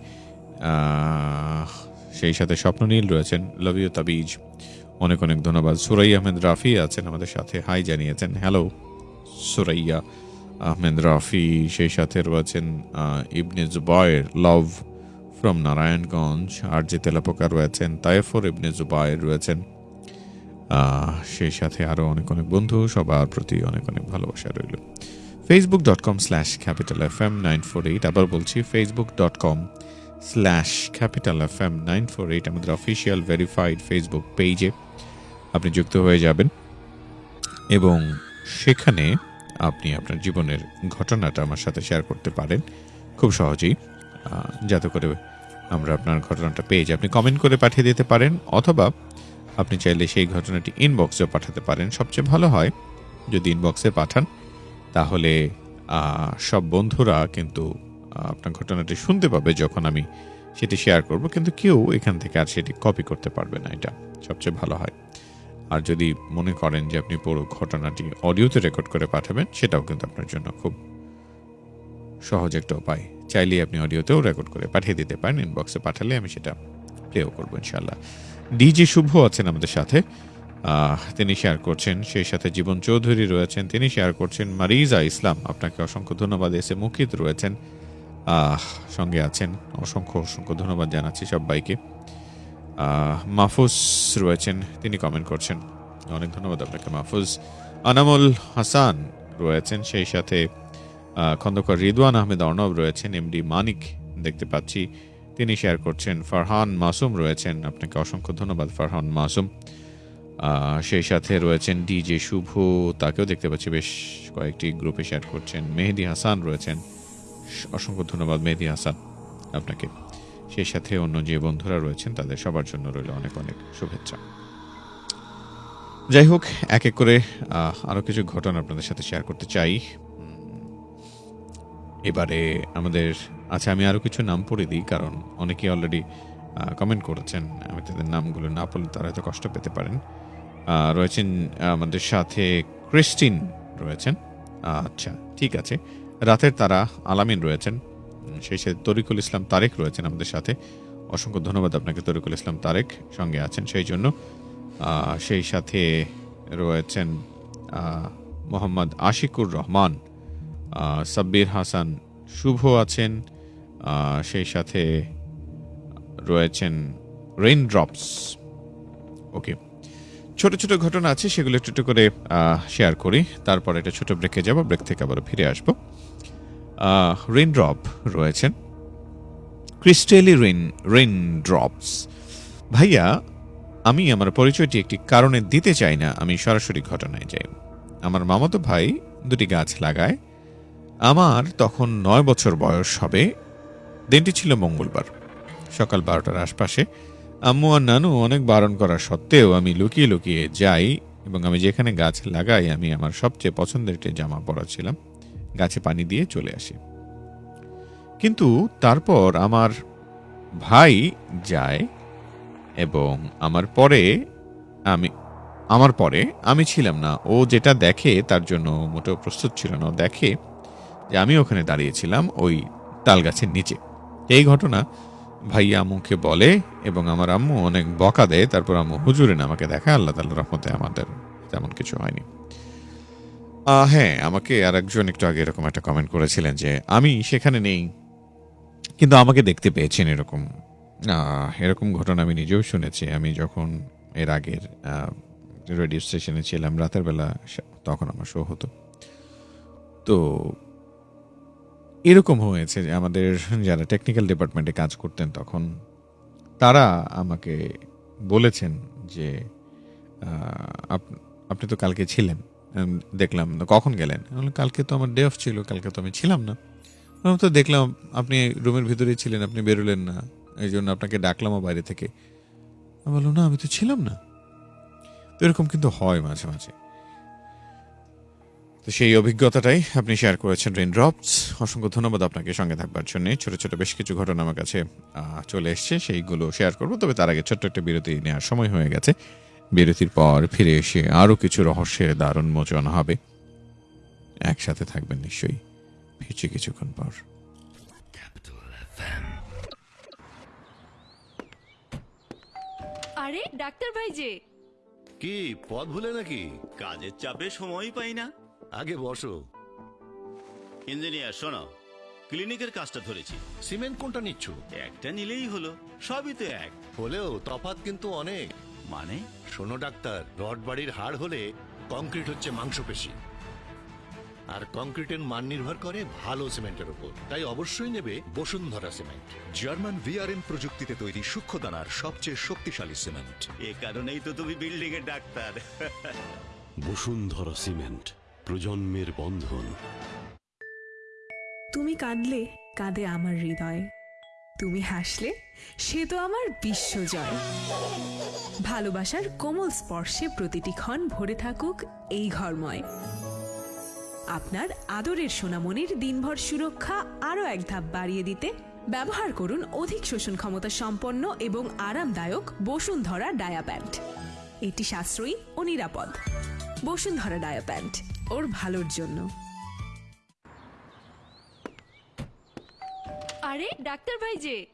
সেই সাথে স্বপ্ননীল রয়েছেন লাভ ইউ তাবিজ। অনেক অনেক ধন্যবাদ। সুরাই আহমেদ রাফি আছেন আমাদের সাথে। হাই জানিয়েছেন হ্যালো সুরাইয়া। আহমেদ রাফি, সেই সাথে রয়েছেন ইবনে জুবায়ের লভ ফ্রম নারায়ণগঞ্জ আর যে তেলাপোকা রয়েছেন, তায়েফর ইবনে জুবায়ের রয়েছেন সেই সাথে আরও অনেক অনেক বন্ধু, সবার প্রতি অনেক অনেক ভালোবাসা রইল। Facebook dot com slash Capital F M nine four eight আবার বলছি Facebook dot com slash Capital F M nine four eight আমাদের অফিসিয়াল ভেরিফাইড ফেসবুক পেজে আপনি যুক্ত হয়ে যাবেন। এবং সেখানে আপনি আপনার জীবনের ঘটনাটা আমার সাথে শেয়ার করতে পারেন। খুব সহজেই। যাতে করে আমরা আপনার ঘটনাটা পেয়ে যাই। আপনি কমেন্ট করে পাঠিয়ে দিতে পারেন অথবা আপনি চাইলে সেই ঘটনাটি ইনবক্সেও পাঠাতে পারেন। সবচেয়ে ভালো হয় যদি ইনবক্সে পাঠান, তাহলে সব বন্ধুরা কিন্তু আপনার ঘটনাটি শুনতে পাবে যখন আমি সেটি শেয়ার করব। কিন্তু কেউ এখান থেকে আর সেটি কপি করতে পারবে না এটা। সবচেয়ে ভালো হয়। আর যদি মনে করেন যে আপনি পুরো ঘটনাটি অডিওতে রেকর্ড করে পাঠাবেন সেটাও কিন্তু আপনার জন্য খুব সহজ একটা উপায়। চাইলেই আপনি অডিওতেও রেকর্ড করে পাঠিয়ে দিতে পারেন ইনবক্সে পাঠালে আমি সেটা প্লেও করব ইনশাল্লাহ ডিজে শুভ আছেন আমাদের সাথে। তিনি শেয়ার করছেন সেই সাথে জীবন চৌধুরী রয়েছেন তিনি শেয়ার করছেন মারিজা ইসলাম আপনাকে অসংখ্য ধন্যবাদ এসে মুখিত রয়েছেন। সঙ্গে আছেন অসংখ্য অসংখ্য ধন্যবাদ জানাচ্ছি সবাইকে। আহ, মাহফুজ রয়েছেন, তিনি কমেন্ট করছেন। অনেক ধন্যবাদ আপনাকে, মাহফুজ। আনামুল হাসান রয়েছেন, সেই সাথে খন্দকার রিদওয়ান আহমেদ অর্ণব রয়েছেন এমডি মানিক দেখতে পাচ্ছি। তিনি শেয়ার করছেন, ফারহান মাসুম রয়েছেন, আপনাকে অসংখ্য ধন্যবাদ, ফারহান মাসুম। সেই সাথে রয়েছেন ডিজে শুভ, তাকেও দেখতে পাচ্ছি, বেশ কয়েকটি গ্রুপে শেয়ার করছেন। মেহেদি হাসান রয়েছেন, অসংখ্য ধন্যবাদ, মেহেদি হাসান আপনাকে। সেই সাথে অন্য যে বন্ধুরা রয়েছেন তাদের সবার জন্য রইল অনেক অনেক শুভেচ্ছা। যাই হোক এক এক করে আহ, আরও কিছু ঘটনা আপনাদের সাথে শেয়ার করতে চাই। এবারে আমাদের আচ্ছা আমি আরও কিছু নাম পড়ে দিই কারণ অনেকেই অলরেডি কমেন্ট করেছেন। আমি তাদের নামগুলো না পড়লে তারা হয়তো কষ্ট পেতে পারেন। রয়েছেন আমাদের সাথে ক্রিস্টিন রয়েছেন। আচ্ছা ঠিক আছে। রাতের তারা আলামিন রয়েছেন। সেই সাথে তরিকুল ইসলাম তারেক রয়েছেন আমাদের সাথে। অসংখ্য ধন্যবাদ আপনাকে, তরিকুল ইসলাম তারেক সঙ্গে আছেন সেই জন্য। সেই সাথে রয়েছেন মোহাম্মদ আশিকুর রহমান সাব্বির হাসান শুভ আছেন সেই সাথে রয়েছেন রেইন ড্রপস। ওকে, ছোট ছোট ঘটনা আছে, সেগুলো একটু একটু করে শেয়ার করি। তারপর এটা ছোট ব্রেকে যাব ব্রেক থেকে আবার ফিরে আসব। রেইন ড্রপ রয়েছেন। ক্রিস্টেলি রেইন রেইন ড্রপস ভাইয়া, আমি আমার পরিচয়টি একটি কারণে দিতে চাই না, আমি সরাসরি ঘটনায় যাই। আমার মামাতো ভাই দুটি গাছ লাগায়। আমার তখন নয় বছর বয়স হবে। দিনটি ছিল মঙ্গলবার, সকাল বারোটার আশপাশে। আম্মু আর নানু অনেক বারণ করা সত্ত্বেও আমি লুকিয়ে লুকিয়ে যাই এবং আমি যেখানে গাছ লাগাই, আমি আমার সবচেয়ে পছন্দের একটি জামা পরা গাছে পানি দিয়ে চলে আসি। কিন্তু তারপর আমার ভাই যায় এবং আমার পরে আমি, আমার পরে আমি ছিলাম না। ও যেটা দেখে তার জন্য মোটেও প্রস্তুত ছিল না। দেখে যে আমি ওখানে দাঁড়িয়েছিলাম ওই তাল গাছের নিচে। এই ঘটনা ভাইয়া আম্মুকে বলে এবং আমার আম্মু অনেক বকা দেয়। তারপর আম্মু হুজুরেন আমাকে দেখায়। আল্লাহ তাল্লাহ রহমতে আমাদের তেমন কিছু হয়নি। হ্যাঁ আমাকে আর একজন একটু আগে এরকম একটা কমেন্ট করেছিলেন যে, আমি সেখানে নেই, কিন্তু আমাকে দেখতে পেয়েছেন এরকম। এরকম ঘটনা আমি নিজেও শুনেছি। আমি যখন এর আগের রেডিও স্টেশনে ছিলাম, রাতের বেলা তখন আমার শো হতো। তো এরকম হয়েছে যে, আমাদের যারা টেকনিক্যাল ডিপার্টমেন্টে কাজ করতেন তখন, তারা আমাকে বলেছেন যে আপ- আপনি তো কালকে ছিলেন। দেখলাম তো কখন গেলেন? কালকে তো আমার ডে অফ ছিল, কালকে তো আমি ছিলাম না। আমি তো দেখলাম, আপনি রুমের ভিতরেই ছিলেন, আপনি বেরোলেন না। এই জন্য আপনাকে ডাকলামও বাইরে থেকে। আমি বললাম, না, আমি তো ছিলাম না। তো এরকম কিন্তু হয় মাঝে মাঝে। তো সেই অভিজ্ঞতাটাই আপনি শেয়ার করেছেন রেন ড্রপস অসংখ্য ধন্যবাদ আপনাকে সঙ্গে থাকবার জন্য। ছোট ছোট বেশ কিছু ঘটনা আমার কাছে চলে এসছে, সেইগুলো শেয়ার করব। তবে তার আগে ছোট্ট একটা বিরতি নেওয়ার সময় হয়ে গেছে। বিরতির পর ফিরে এসে আরও কিছু রহস্যের দারুণ মোচন হবে। একসাথে থাকবেন নিশ্চয়ই। ফিরছি কিছুক্ষণ পর। আরে ডাক্তার ভাই যে কি পথ ভুলে নাকি? কাজের চাপে সময়ই পাই না। আগে বসো। ইঞ্জিনিয়ার শোনো। ক্লিনিকের কাজটা ধরেছি। সিমেন্ট কোনটা নিচ্ছ? একটা নিলেই হলো। সবই তো এক। হলেও তফাৎ কিন্তু অনেক। মানে? শোনো ডাক্তার রড বাড়ির হাড় হলে কংক্রিট হচ্ছে মাংসপেশি। আর কংক্রিটের মান নির্ভর করে ভালো সিমেন্টের উপর তাই অবশ্যই নেবে বসুন্ধরা সিমেন্ট। জার্মান ভিআরএম প্রযুক্তিতে তৈরি সূক্ষ্ম দানার সবচেয়ে শক্তিশালী সিমেন্ট। এ কারণেই তো তুমি বিল্ডিং এর ডাক্তার। বসুন্ধরা সিমেন্ট প্রজন্মের বন্ধন। তুমি কাঁদলে কাঁদে আমার হৃদয়। তুমি হাসলে, সে তো আমার বিশ্বজয়। ভালোবাসার কোমল স্পর্শে প্রতিটি ক্ষণ ভরে থাকুক এই ঘরময়। আপনার আদরের সোনামণির দিনভর সুরক্ষা আরও এক ধাপ বাড়িয়ে দিতে ব্যবহার করুন অধিক শোষণ ক্ষমতা সম্পন্ন এবং আরামদায়ক বসুন্ধরা ডায়া প্যান্ট। এটি সাশ্রয়ী ও নিরাপদ। বসুন্ধরা ডায়া প্যান্ট, ওর ভালোর জন্য। আরে ডাক্তার ভাই যে।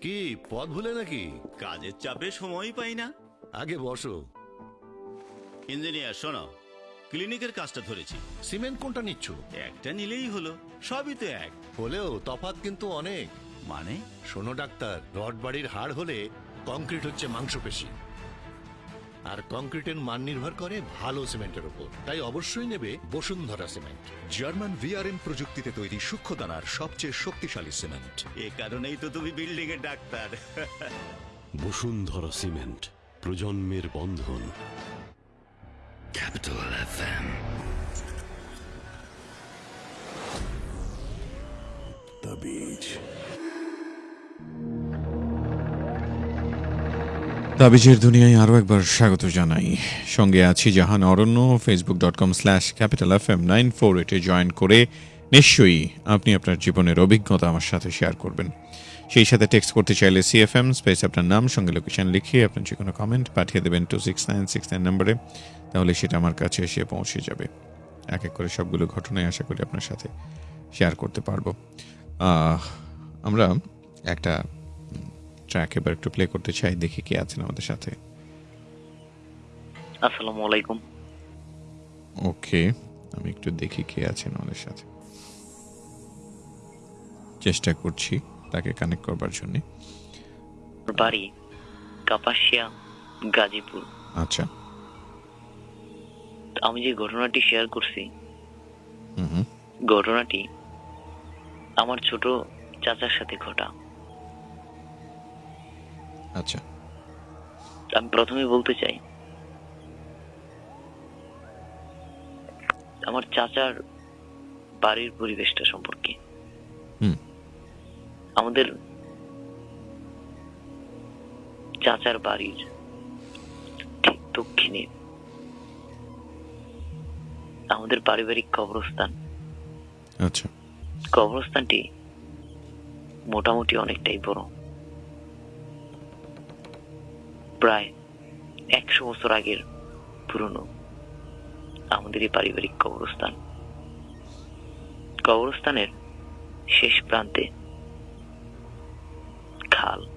কি পথ ভুলে নাকি? কাজের চাপে সময়ই পাই না। আগে বসো। ইঞ্জিনিয়ার শোনো ক্লিনিকের কাজটা ধরেছি। সিমেন্ট কোনটা নিচ্ছ? একটা নিলেই হলো সবই তো এক। হলেও তফাৎ কিন্তু অনেক। মানে? শোনো ডাক্তার রড বাড়ির হাড় হলে কংক্রিট হচ্ছে মাংসপেশি। আর কংক্রিটের মান নির্ভর করে ভালো সিমেন্টের উপর। তাই অবশ্যই নেবে বসুন্ধরা সিমেন্ট। জার্মান ভিআরএম প্রযুক্তিতে তৈরি সূক্ষ্ম দানার সবচেয়ে শক্তিশালী সিমেন্ট। এ কারণেই তো তুমি বিল্ডিং এর ডাক্তার। বসুন্ধরা সিমেন্ট প্রজন্মের বন্ধন। ক্যাপিটাল এফএম দ্য বিচ তাবিজের দুনিয়ায় আরও একবার স্বাগত জানাই। সঙ্গে আছি Jahan Aranya Facebook dot com slash Capital F M nine four eight join করে নিশ্চয়ই আপনি আপনার জীবনের অভিজ্ঞতা আমার সাথে শেয়ার করবেন। সেই সাথে টেক্সট করতে চাইলে সিএফএম স্পেস আপনার নাম, সঙ্গে লোকেশন লিখিয়ে আপনার যে কোনো কমেন্ট পাঠিয়ে দেবেন two six nine six nine নম্বরে তাহলে সেটা আমার কাছে এসে পৌঁছে যাবে। এক এক করে সবগুলো ঘটনায় আশা করি আপনার সাথে শেয়ার করতে পারব। আমরা একটা ট্র্যাক এবার একটু প্লে করতে চাই দেখি কে আছেন আমাদের সাথে। আসসালামু আলাইকুম। ওকে আমি একটু দেখি কে আছেন আমাদের সাথে। চেষ্টা করছি তাকে কানেক্ট করবার জন্য। বাড়ি কাপাসিয়া গাজীপুর। আচ্ছা। আমি যে ঘটনাটি শেয়ার করছি ঘটনাটি আমার ছোট চাচার সাথে ঘটা। আচ্ছা। আমি প্রথমে বলতে চাই আমার চাচার বাড়ির পরিবেশটা সম্পর্কে। আমাদের চাচার বাড়ির ঠিক দক্ষিণে আমাদের পারিবারিক কবরস্থান। আচ্ছা। কবরস্থানটি মোটামুটি অনেকটাই বড়। প্রায় একশো বছর আগের পুরনো আমাদের এই পারিবারিক কবরস্থান। কবরস্থানের শেষ প্রান্তে খাল।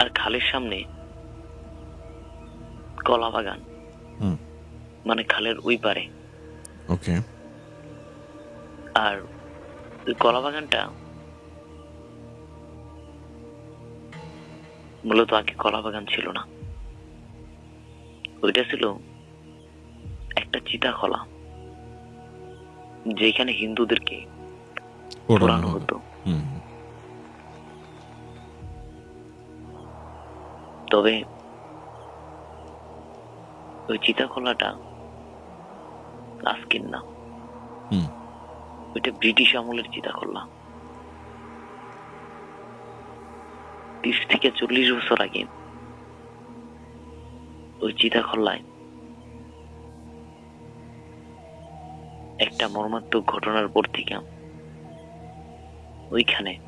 আর খালের সামনে কলা বাগান। মানে খালের ওই পারে। ওকে। আর ওই কলা বাগানটা মূলত আগে কলা বাগান ছিল না। ওইটা ছিল একটা চিতা কলা যেখানে হিন্দুদেরকে পোড়ানো হতো। তবে ওই চিতা কলাটা আজকের না। ওইটা ব্রিটিশ আমলের চিতা তিরিশ থেকে চল্লিশ বছর আগে ওই চিতা খোল্লায় একটা মর্মান্তিক ঘটনার পর থেকে ওইখানে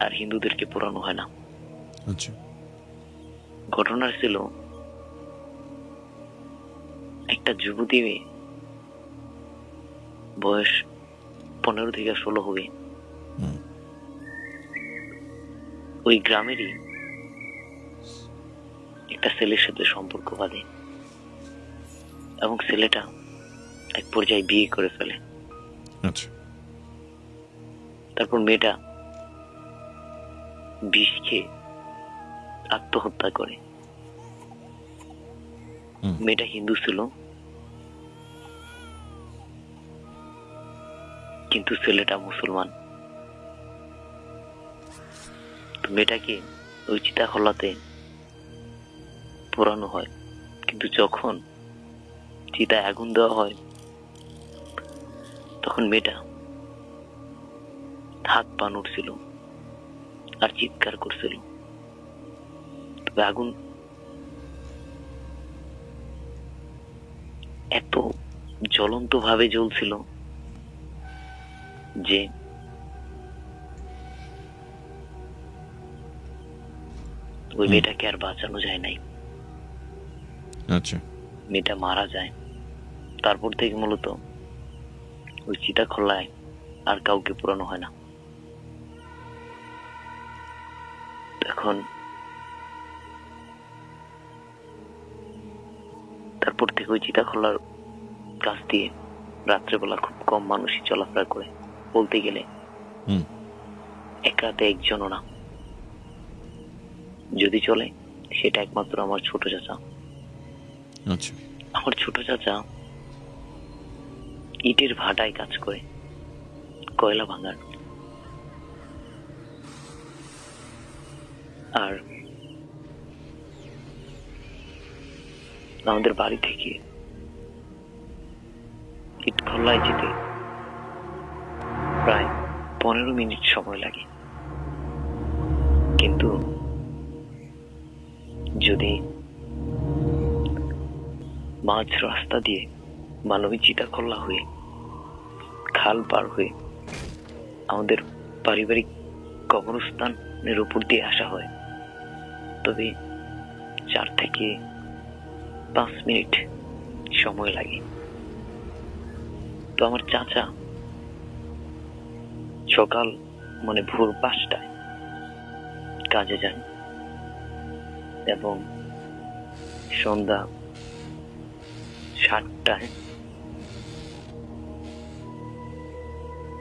আর হিন্দুদেরকে পোড়ানো হয় না। আচ্ছা। ঘটনা ছিল একটা যুবতী মেয়ে বয়স পনেরো থেকে ষোলো হবে। ওই গ্রামেরই একটা ছেলের সাথে সম্পর্ক বাঁধে। এবং ছেলেটা এক পর্যায়ে বিয়ে করে ফেলে। আচ্ছা। তারপর মেয়েটা বিষ খেয়ে আত্মহত্যা করে। মেয়েটা হিন্দু ছিল। কিন্তু ছেলেটা মুসলমান। মেয়েটাকে ওই চিতা খোলাতে পোড়ানো হয়? কিন্তু যখন চিতায় আগুন দেওয়া হয়, তখন মেয়েটা হাত পা নড়ছিল আর চিৎকার করছিল। তবে আগুন এত জ্বলন্ত ভাবে জ্বলছিল যে ওই মেয়েটাকে আর বাঁচানো যায় নাই? আচ্ছা। মেয়েটা মারা যায়। তারপর থেকে মূলত ওই চিতা খোলায় আর কাউকে পুরানো হয় না। এখন তারপর থেকে ওই চিতা খোলার কাছ দিয়ে রাত্রেবেলা খুব কম মানুষই চলাফেরা করে। বলতে গেলে এক রাতে একজনও না। যদি চলে সেটা একমাত্র আমার ছোট চাচা। আচ্ছা। আমার ছোট চাচা ইটের ভাটায় কাজ করে কয়লা ভাঙার। আর আমাদের বাড়ি থেকে ইট খোলায় যেতে প্রায় পনেরো মিনিট সময় লাগে। কিন্তু যদি মাঝ রাস্তা দিয়ে মানবী চিতাখোল্লা হয়ে, খাল পার হয়ে আমাদের পারিবারিক কবরস্থানের উপর দিয়ে আসা হয়, তবে চার থেকে পাঁচ মিনিট সময় লাগে। তো আমার চাচা সকাল মানে ভোর পাঁচটায় কাজে যান। এবং সন্ধ্যা সাতটায়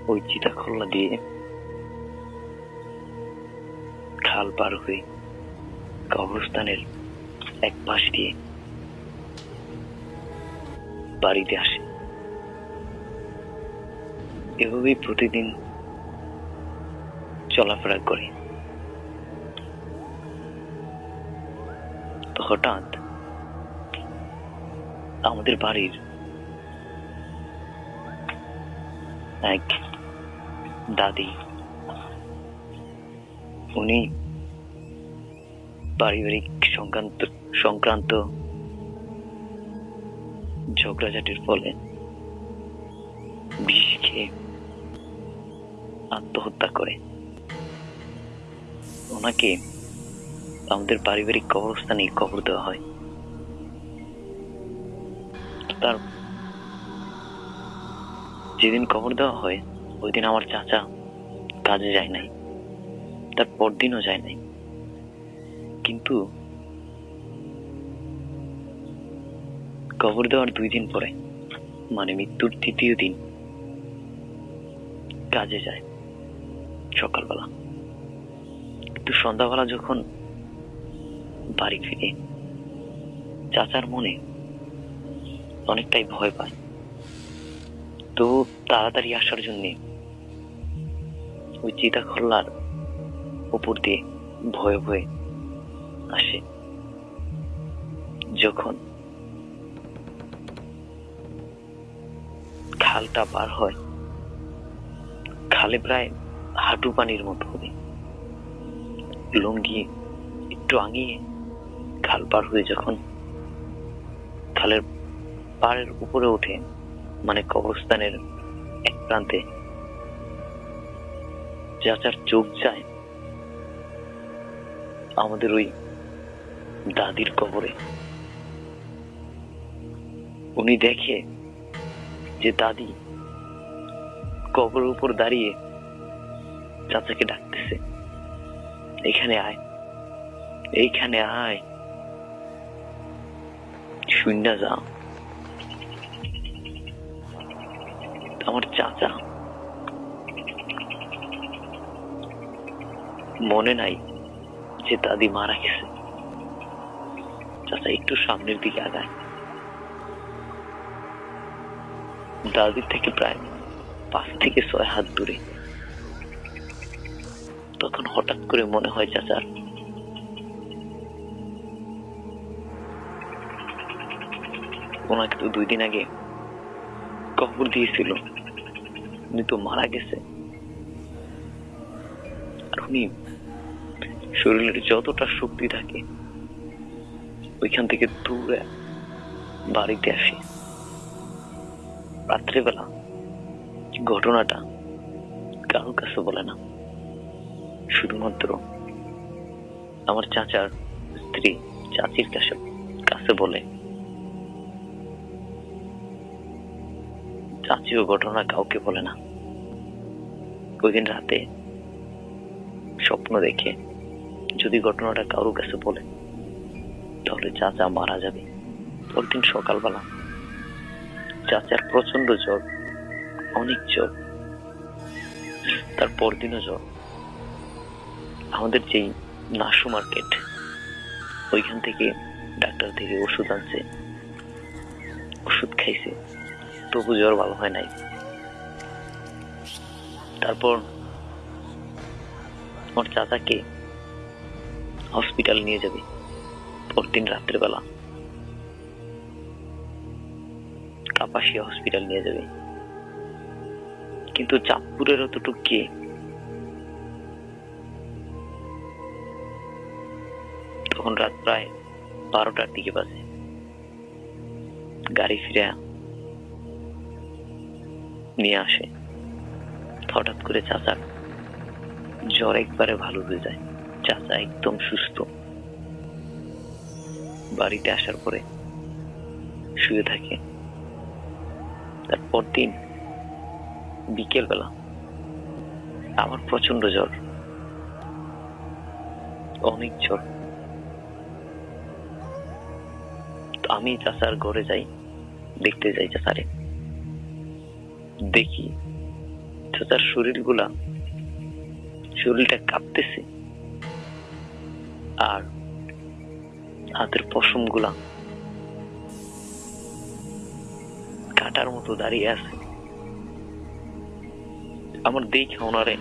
ওই চিতাখোল্লা দিয়ে খাল পার হয়ে কবরস্থানের এক পাশ দিয়ে বাড়িতে আসে। এভাবেই প্রতিদিন চলাফেরা করে। হঠাৎ আমাদের বাড়ির এক দাদি, উনি পারিবারিক সংক্রান্ত সংক্রান্ত ঝগড়াঝাটির ফলে বিষ খেয়ে আত্মহত্যা করে। ওনাকে আমাদের পারিবারিক কবরস্থানে কবর দেওয়া হয়। তার যেদিন কবর দেওয়া হয় ওই দিন আমার চাচা কাজে যায় নাই। তার পরদিনও যায় নাই। কিন্তু কবর দেওয়ার দুই দিন পরে মানে মৃত্যুর তৃতীয় দিন, কাজে যায় সকালবেলা। কিন্তু সন্ধ্যাবেলা যখন বাড়ি ফিরে। চাচার মনে অনেকটাই ভয় পায়। তো তাড়াতাড়ি আসার জন্য ওই চিতা খোল্লার উপর দিয়ে ভয়ে ভয়ে আসে। যখন খালটা পার হয়, খালে প্রায় হাঁটু পানির মতো হবে। লুঙ্গি একটু আঙিয়ে খাল পার হয়ে যখন খালের পাড়ের উপরে ওঠে মানে কবরস্থানের এক প্রান্তে চাচার চোখ যায়, আমাদের ওই দাদির কবরে। উনি দেখে যে দাদি কবরের উপর দাঁড়িয়ে চাচাকে ডাকতেছে, এখানে আয়, এইখানে আয়। শূন্য যা। আমার চাচা। মনে নাই যে দাদি মারা গেছে। চাচা একটু সামনের দিকে আগায় দাদির থেকে প্রায় পাঁচ থেকে ছয় হাত দূরে। তখন হঠাৎ করে মনে হয় চাচার ওনাকে তো দুই দিন আগে কবর দিয়েছিল। উনি তো মারা গেছে। আর উনি শরীরের যতটা শক্তি থাকে, ওইখান থেকে দূরে বাড়িতে আসি। রাত্রেবেলা ঘটনাটা কারোর কাছে বলে না। শুধুমাত্র আমার চাচার স্ত্রী, চাচির কাছে কাছে বলে। চাচিও ঘটনা কাউকে বলে না। ওই দিন রাতে স্বপ্ন দেখে যদি ঘটনাটা কারোর কাছে বলে, তাহলে চাচা মারা যাবে। পরদিন সকালবেলা চাচার প্রচণ্ড জ্বর, অনেক জ্বর, তার পরদিনও জ্বর। আমাদের যেই নাসু মার্কেট, ওইখান থেকে ডাক্তার থেকে ওষুধ আনছে, ওষুধ খাইছে। তবু জ্বর ভালো হয় নাই। তারপর আমার চাচাকে হসপিটাল নিয়ে যাবে, পরদিন রাত্রেবেলা কাপাসিয়া হসপিটাল নিয়ে যাবে। কিন্তু চাঁদপুরের অতটুক কে? তখন রাত প্রায় বারোটার দিকে বাজে। গাড়ি ফিরে নিয়ে আসে। হঠাৎ করে চাচার জ্বর একবারে ভালো হয়ে যায়। চাচা একদম সুস্থ। বাড়িতে আসার পরে শুয়ে থাকে। তারপর দিন বিকেল বেলা আমার প্রচণ্ড জ্বর। অনেক জ্বর। আমি চাচার ঘরে যাই, দেখতে যাই চাচারে। দেখি চাচার শরীরগুলা, শরীরটা কাঁপতেছে। আর হাতের পশমগুলা কাটার মতো দাঁড়িয়ে আছে। আমার দেখে ওনারে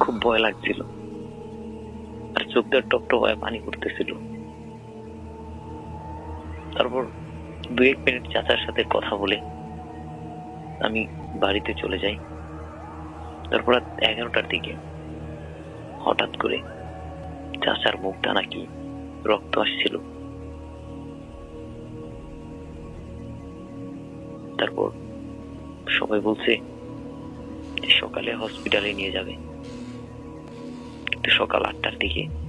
খুব ভয় লাগছিল। আর চোখ দিয়ে টপ টপ পানি করতেছিল তারপর দু এক মিনিট চাচার সাথে কথা বলে আমি বাড়িতে চলে যাই। তারপর এগারোটার দিকে হঠাৎ করে চাচার মুখটা নাকি রক্ত আসছিল। তারপর সবাই বলছে সকালে হসপিটালে নিয়ে যাবে। সকাল আটটার দিকে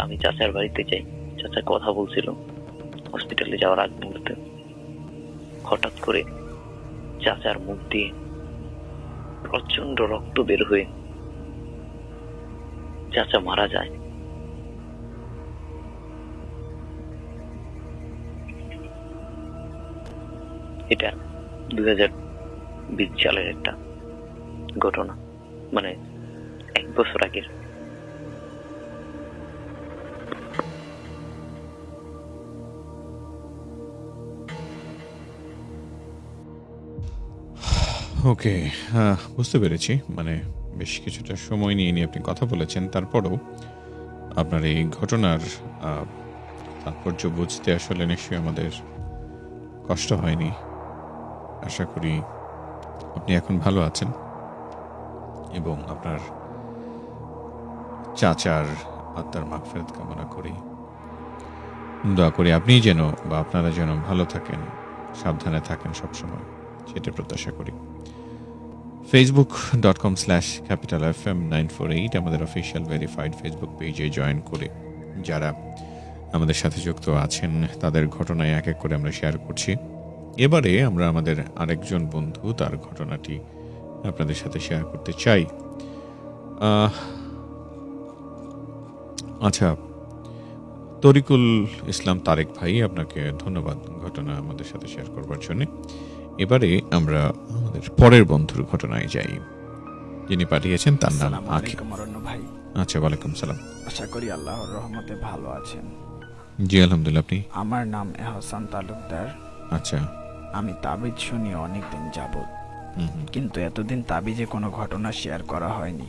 আমি চাচার বাড়িতে যাই। চাচা কথা বলছিল হসপিটালে যাওয়ার আগ মুহূর্তে। হঠাৎ করে চাচার মুখ দিয়ে প্রচণ্ড রক্ত বের হয়ে চাচা মারা যায়। এটা দুই হাজার বিশ সালের একটা ঘটনা। মানে এক বছর আগের। ওকে বুঝতে পেরেছি। মানে বেশ কিছুটা সময় নিয়ে নিয়ে আপনি কথা বলেছেন। তারপরেও আপনার এই ঘটনার তাৎপর্য বুঝতে আসলে নিশ্চয়ই আমাদের কষ্ট হয়নি। আশা করি আপনি এখন ভালো আছেন। এবং আপনার চাচার আত্মার মাগফেরত কামনা করি। দোয়া করি আপনি যেন বা আপনারা যেন ভালো থাকেন, সাবধানে থাকেন সবসময়। সেটা প্রত্যাশা করি। Facebook dot com slash Capital F M nine four eight আমাদের অফিসিয়াল ভেরিফাইড ফেসবুক পেজে জয়েন করে যারা আমাদের সাথে যুক্ত আছেন, তাদের ঘটনায় এক এক করে আমরা শেয়ার করছি। এবারে আমরা আমাদের আরেকজন বন্ধু, তার ঘটনাটি আপনাদের সাথে শেয়ার করতে চাই। আচ্ছা তরিকুল ইসলাম তারেক ভাই, আপনাকে ধন্যবাদ। ঘটনা আমাদের সাথে শেয়ার করবার জন্য। এবারে আমরা আমাদের পরের বন্ধুর ঘটনায় যাই। যিনি পাঠিয়েছেন তার নাম আখি ভাই। আচ্ছা ওয়ালাইকুম সালাম। আশা করি আল্লাহর রহমতে ভালো আছেন। জি আলহামদুলিল্লাহ আপনি? আমার নাম এহসান তালুকদার। আচ্ছা। আমি তাবিজ শুনি অনেকদিন হুম। কিন্তু এতদিন তাবিজে কোনো ঘটনা শেয়ার করা হয়নি।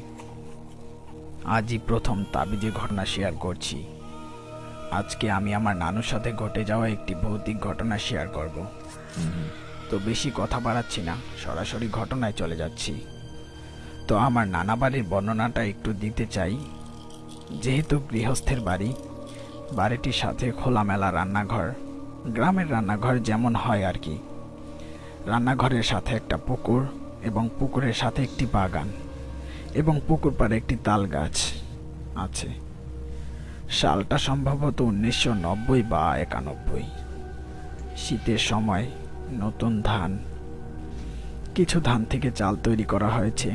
আজই প্রথম তাবিজে ঘটনা শেয়ার করছি। আজকে আমি আমার নানুর সাথে ঘটে যাওয়া একটি ভৌতিক ঘটনা শেয়ার করব। তো বেশি কথা বাড়াচ্ছি না, সরাসরি ঘটনায় চলে যাচ্ছি। তো আমার নানা বাড়ির বর্ণনাটা একটু দিতে চাই। যেহেতু গৃহস্থের বাড়ি, বাড়িটির সাথে খোলামেলা রান্নাঘর, গ্রামের রান্নাঘর যেমন হয় আর কি। রান্নাঘরের সাথে একটা পুকুর এবং পুকুরের সাথে একটি বাগান এবং পুকুর পাড়ে একটি তাল গাছ আছে। সালটা সম্ভবত উনিশশো নব্বই বা একানব্বই। শীতের সময় নতুন ধান। কিছু ধান থেকে চাল তৈরি করা হয়েছে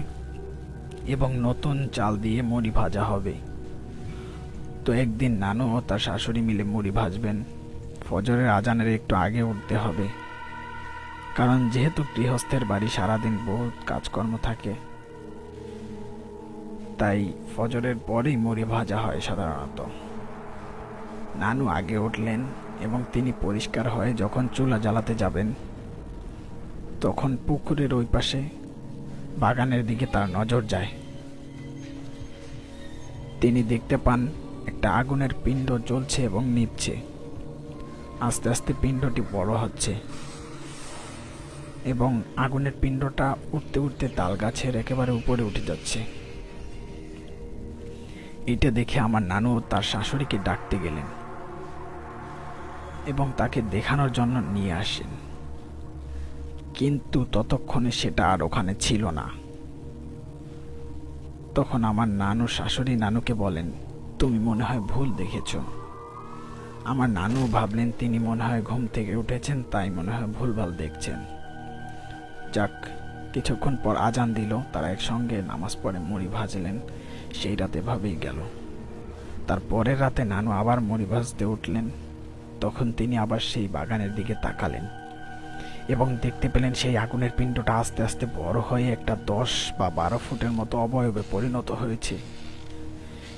এবং নতুন চাল দিয়ে মুড়ি ভাজা হবে। তো একদিন নানু ও তার শাশুড়ি মিলে মুড়ি ভাজবেন। ফজরের আজানের একটু আগে উঠতে হবে। কারণ যেহেতু গৃহস্থের বাড়ি সারাদিন বহুত কাজকর্ম থাকে, তাই ফজরের পরেই মুড়ি ভাজা হয় সাধারণত। নানু আগে উঠলেন এবং তিনি পরিষ্কার হয়ে যখন চুলা জ্বালাতে যাবেন, তখন পুকুরের ওই পাশে বাগানের দিকে তার নজর যায়। তিনি দেখতে পান একটা আগুনের পিণ্ড জ্বলছে এবং নিভছে। আস্তে আস্তে পিণ্ডটি বড় হচ্ছে এবং আগুনের পিণ্ডটা উঠতে উঠতে তাল গাছের একেবারে উপরে উঠে যাচ্ছে। এটা দেখে আমার নানু তার শাশুড়িকে ডাকতে গেলেন। এবং তাকে দেখানোর জন্য নিয়ে আসেন। কিন্তু ততক্ষণে সেটা আর ওখানে ছিল না। তখন আমার নানু শাশুড়ি নানুকে বলেন, তুমি মনে হয় ভুল দেখেছ। আমার নানু ভাবলেন তিনি মনে হয় ঘুম থেকে উঠেছেন, তাই মনে হয় ভুলভাল দেখছেন। যাক, কিছুক্ষণ পর আজান দিল, তারা একসঙ্গে নামাজ পড়ে মুড়ি ভাজলেন। সেই রাতে ভাবেই গেল। তার পরের রাতে নানু আবার মুড়ি ভাজতে উঠলেন। তখন তিনি আবার সেই বাগানের দিকে তাকালেন এবং দেখতে পেলেন সেই আগুনের পিণ্ডটা আস্তে আস্তে বড় হয়ে একটা দশ বা বারো ফুটের মতো অবয়বে পরিণত হয়েছে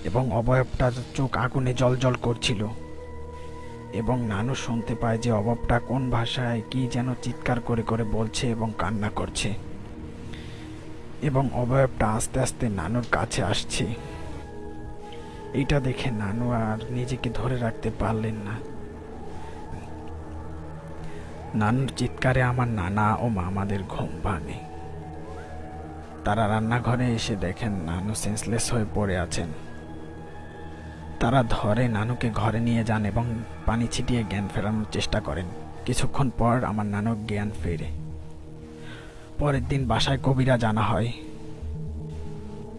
এবং অবয়বটার চোখ আগুনে জল জল করছিল এবং নানু শুনতে পায় যে অবয়বটা কোন ভাষায় কি যেন চিৎকার করে করে বলছে এবং কান্না করছে এবং অবয়বটা আস্তে আস্তে নানুর কাছে আসছে। এটা দেখে নানু আর নিজেকে ধরে রাখতে পারলেন না। নানুর চিৎকারে আমার নানা ও মামাদের ঘুম ভাঙে। তারা রান্নাঘরে এসে দেখেন নানু সেন্সলেস হয়ে পড়ে আছেন। তারা ধরে নানুকে ঘরে নিয়ে যান এবং পানি ছিটিয়ে জ্ঞান ফেরানোর চেষ্টা করেন। কিছুক্ষণ পর আমার নানুর জ্ঞান ফেরে। পরের দিন বাসায় কবিরা জানা হয়।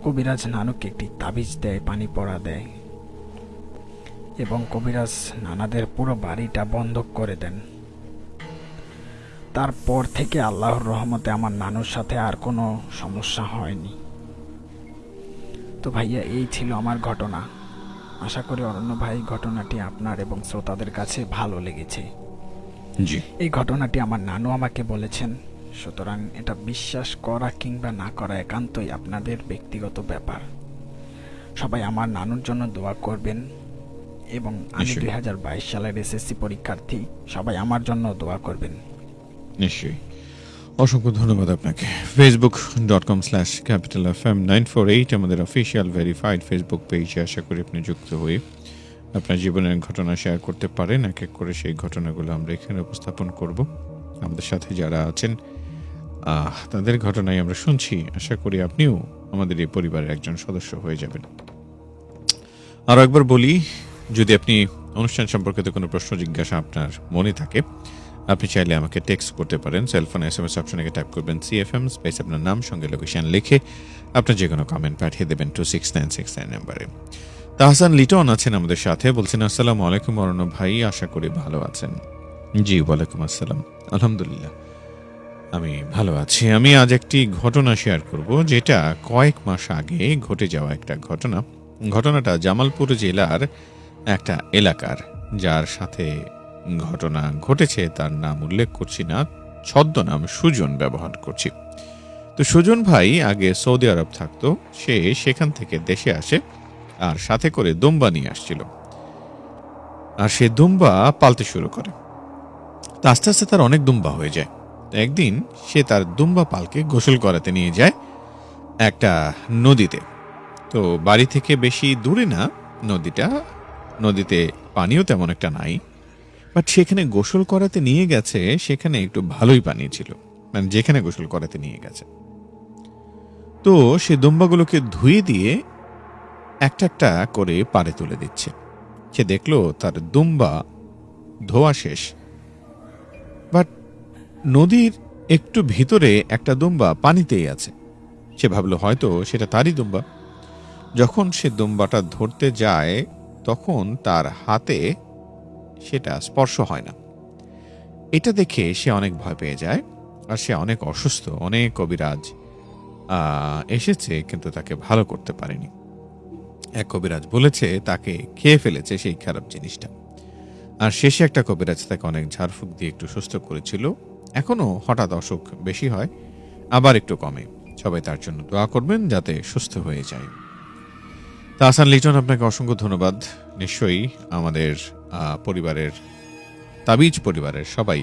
কবিরাজ নানুকে একটি তাবিজ দেয়, পানি পড়া দেয় এবং কবিরাজ নানাদের পুরো বাড়িটা বন্ধক করে দেন। তারপর থেকে আল্লাহর রহমতে আমার নানুর সাথে আর কোনো সমস্যা হয়নি। তো ভাইয়া এই ছিল আমার ঘটনা। আশা করি অরণ্য ভাই ঘটনাটি আপনার এবং শ্রোতাদের কাছে ভালো লেগেছে। জি। এই ঘটনাটি আমার নানু আমাকে বলেছেন সুতরাং এটা বিশ্বাস করা কিংবা না করা একান্তই আপনাদের ব্যক্তিগত ব্যাপার। সবাই আমার নানুর জন্য দোয়া করবেন এবং আমি দুই হাজার বাইশ সালের এসএসসি পরীক্ষার্থী সবাই আমার জন্য দোয়া করবেন। নিশ্চয়ই। অসংখ্য ধন্যবাদ আপনাকে। Facebook dot com slash Capital F M nine four eight আমাদের অফিসিয়াল ভেরিফাইড ফেসবুক পেজে আশা করি আপনি যুক্ত হয়ে আপনার জীবনের ঘটনা শেয়ার করতে পারেন। এক এক করে সেই ঘটনাগুলো আমরা এখানে উপস্থাপন করব। আমাদের সাথে যারা আছেন তাদের ঘটনাই আমরা শুনছি। আশা করি আপনিও আমাদের এই পরিবারের একজন সদস্য হয়ে যাবেন। আরও একবার বলি, যদি আপনি অনুষ্ঠান সম্পর্কিত কোনো প্রশ্ন, জিজ্ঞাসা আপনার মনে থাকে আপনি চাইলে আমাকে টেক্সট করতে পারেন সেলফোন এস এম এস অপশনে টাইপ করবেন সিএফএম স্পেস আপনার নাম, সঙ্গে লোকেশন লিখে আপনার যে কোনো কমেন্ট পাঠিয়ে দেবেন two six nine six nine নাম্বারে তাহসান লিটন আছেন আমাদের সাথে, বলছেন, আসসালামু আলাইকুম অরণ্য ভাই, আশা করি ভালো আছেন। জি, ওয়ালাইকুম আসসালাম, আলহামদুলিল্লাহ। আমি ভালো আছি। আমি আজ একটি ঘটনা শেয়ার করব, যেটা কয়েক মাস আগে ঘটে যাওয়া একটা ঘটনা। ঘটনাটা জামালপুর জেলার একটা এলাকার, যার সাথে ঘটনা ঘটেছে, তার নাম উল্লেখ করছি না, ছদ্মনাম সুজন ব্যবহার করছি। তো সুজন ভাই আগে সৌদি আরব থাকতো, সে সেখান থেকে দেশে আসে আর সাথে করে দুম্বা নিয়ে আসছিল। আর সে দুম্বা পালতে শুরু করে। তো আস্তে আস্তে তার অনেক দুম্বা হয়ে যায়। একদিন সে তার দুম্বা পালকে গোসল করাতে নিয়ে যায় একটা নদীতে। তো বাড়ি থেকে বেশি দূরে না, নদীটা, নদীতে পানিও তেমন একটা নাই। বাট সেখানে গোসল করাতে নিয়ে গেছে, সেখানে একটু ভালোই পানি ছিল। মানে যেখানে গোসল করাতে নিয়ে গেছে। তো সে দুম্বাগুলোকে ধুয়ে দিয়ে একটা একটা করে পারে তুলে দিচ্ছে। সে দেখল তার দুম্বা ধোয়া শেষ। বাট নদীর একটু ভিতরে একটা দুম্বা পানিতেই আছে। সে ভাবলো, হয়তো সেটা তারই দুম্বা। যখন সে দুম্বাটা ধরতে যায়, তখন তার হাতে সেটা স্পর্শ হয় না। এটা দেখে সে অনেক ভয় পেয়ে যায় আর সে অনেক অসুস্থ, অনেক কবিরাজ এসেছে কিন্তু তাকে ভালো করতে পারেনি। এক কবিরাজ বলেছে, তাকে খেয়ে ফেলেছে সেই খারাপ জিনিসটা। আর শেষে একটা কবিরাজ তাকে অনেক ঝাড়ফুঁক দিয়ে একটু সুস্থ করেছিল। এখনও হঠাৎ অসুখ বেশি হয়, আবার একটু কমে। সবাই তার জন্য দোয়া করবেন যাতে সুস্থ হয়ে যায়। তা আসান লিটন আপনাকে অসংখ্য ধন্যবাদ। নিশ্চয়ই আমাদের পরিবারের, তাবিজ পরিবারের সবাই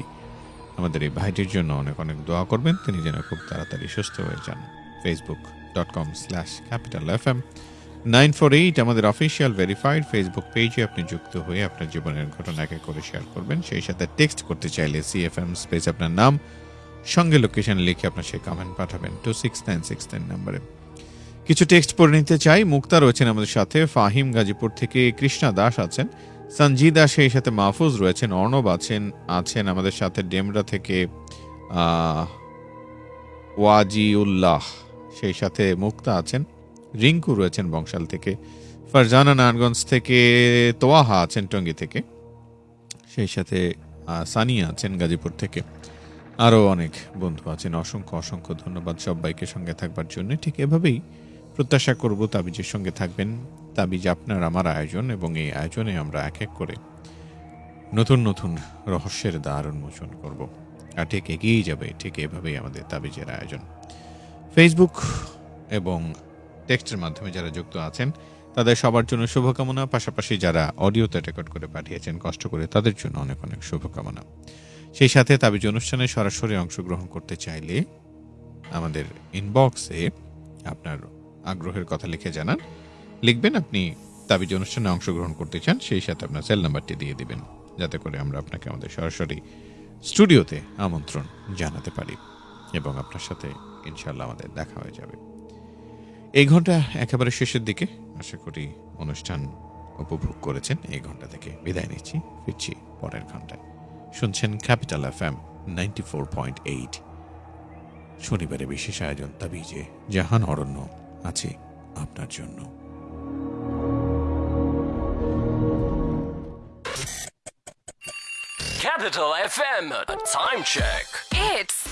আমাদের এই ভাইটির জন্য অনেক অনেক দোয়া করবেন। তিনি যেন খুব তাড়াতাড়ি সুস্থ হয়ে যান। Facebook dot com slash Capital F M nine four eight আমাদের অফিসিয়াল ভেরিফাইড ফেসবুক পেজে আপনি যুক্ত হয়ে আপনার জীবনের ঘটনা একে করে শেয়ার করবেন। সেই সাথে টেক্সট করতে চাইলে সিএফএম স্পেস আপনার নাম, সঙ্গে লোকেশন লিখে আপনার সেই কমেন্ট পাঠাবেন। Two six nine six nine নাম্বারে। কিছু টেক্সট পড়ে নিতে চাই। মুক্তা রয়েছেন আমাদের সাথে। ফাহিম গাজীপুর থেকে কৃষ্ণা দাস আছেন। সঞ্জিদা সেই সাথে মাহফুজ রয়েছেন, অর্ণব আছেন আছেন আমাদের সাথে ডেমরা থেকে ওয়াজিউল্লাহ, সেই সাথে মুক্তা আছেন, রিঙ্কু রয়েছেন বংশাল থেকে, ফারজানা নারায়ণগঞ্জ থেকে, তোয়াহা আছেন টঙ্গী থেকে, সেই সাথে সানিয়া আছেন গাজীপুর থেকে, আরও অনেক বন্ধু আছেন, অসংখ্য অসংখ্য ধন্যবাদ সবাইকে সঙ্গে থাকবার জন্য। ঠিক এভাবেই প্রত্যাশা করব তাবিজের সঙ্গে থাকবেন। তাবিজ আপনার আমার আয়োজন এবং এই আয়োজনে আমরা এক এক করে নতুন নতুন রহস্যের দ্বার উন্মোচন করব। আর ঠিক এগিয়েই যাবে, ঠিক এভাবেই আমাদের তাবিজের আয়োজন। ফেসবুক এবং টেক্সটের মাধ্যমে যারা যুক্ত আছেন, তাদের সবার জন্য শুভকামনা। পাশাপাশি যারা অডিওতে রেকর্ড করে পাঠিয়েছেন, কষ্ট করে তাদের জন্য অনেক অনেক শুভকামনা। সেই সাথে তাবিজ অনুষ্ঠানে সরাসরি অংশগ্রহণ করতে চাইলে আমাদের ইনবক্সে আপনার আগ্রহের কথা লিখে জানান। লিখবেন আপনি তাবিজ অনুষ্ঠানে অংশগ্রহণ করতে চান, সেই সাথে আপনার সেল নাম্বারটি দিয়ে দিবেন, যাতে করে আমরা আপনাকে আমাদের সরাসরি স্টুডিওতে আমন্ত্রণ জানাতে পারি এবং আপনার সাথে ইনশাল্লাহ আমাদের দেখা হয়ে যাবে। এই ঘণ্টা একেবারে শেষের দিকে। আশা করি অনুষ্ঠান উপভোগ করেছেন। এই ঘণ্টা থেকে বিদায় নিচ্ছি। ফিরছি পরের ঘন্টায়। শুনছেন Capital F M ninety four point eight শনিবারে বিশেষ আয়োজন, তাবিজে জাহান অরণ্য আছে আপনার জন্য। Capital FM, a time check. It's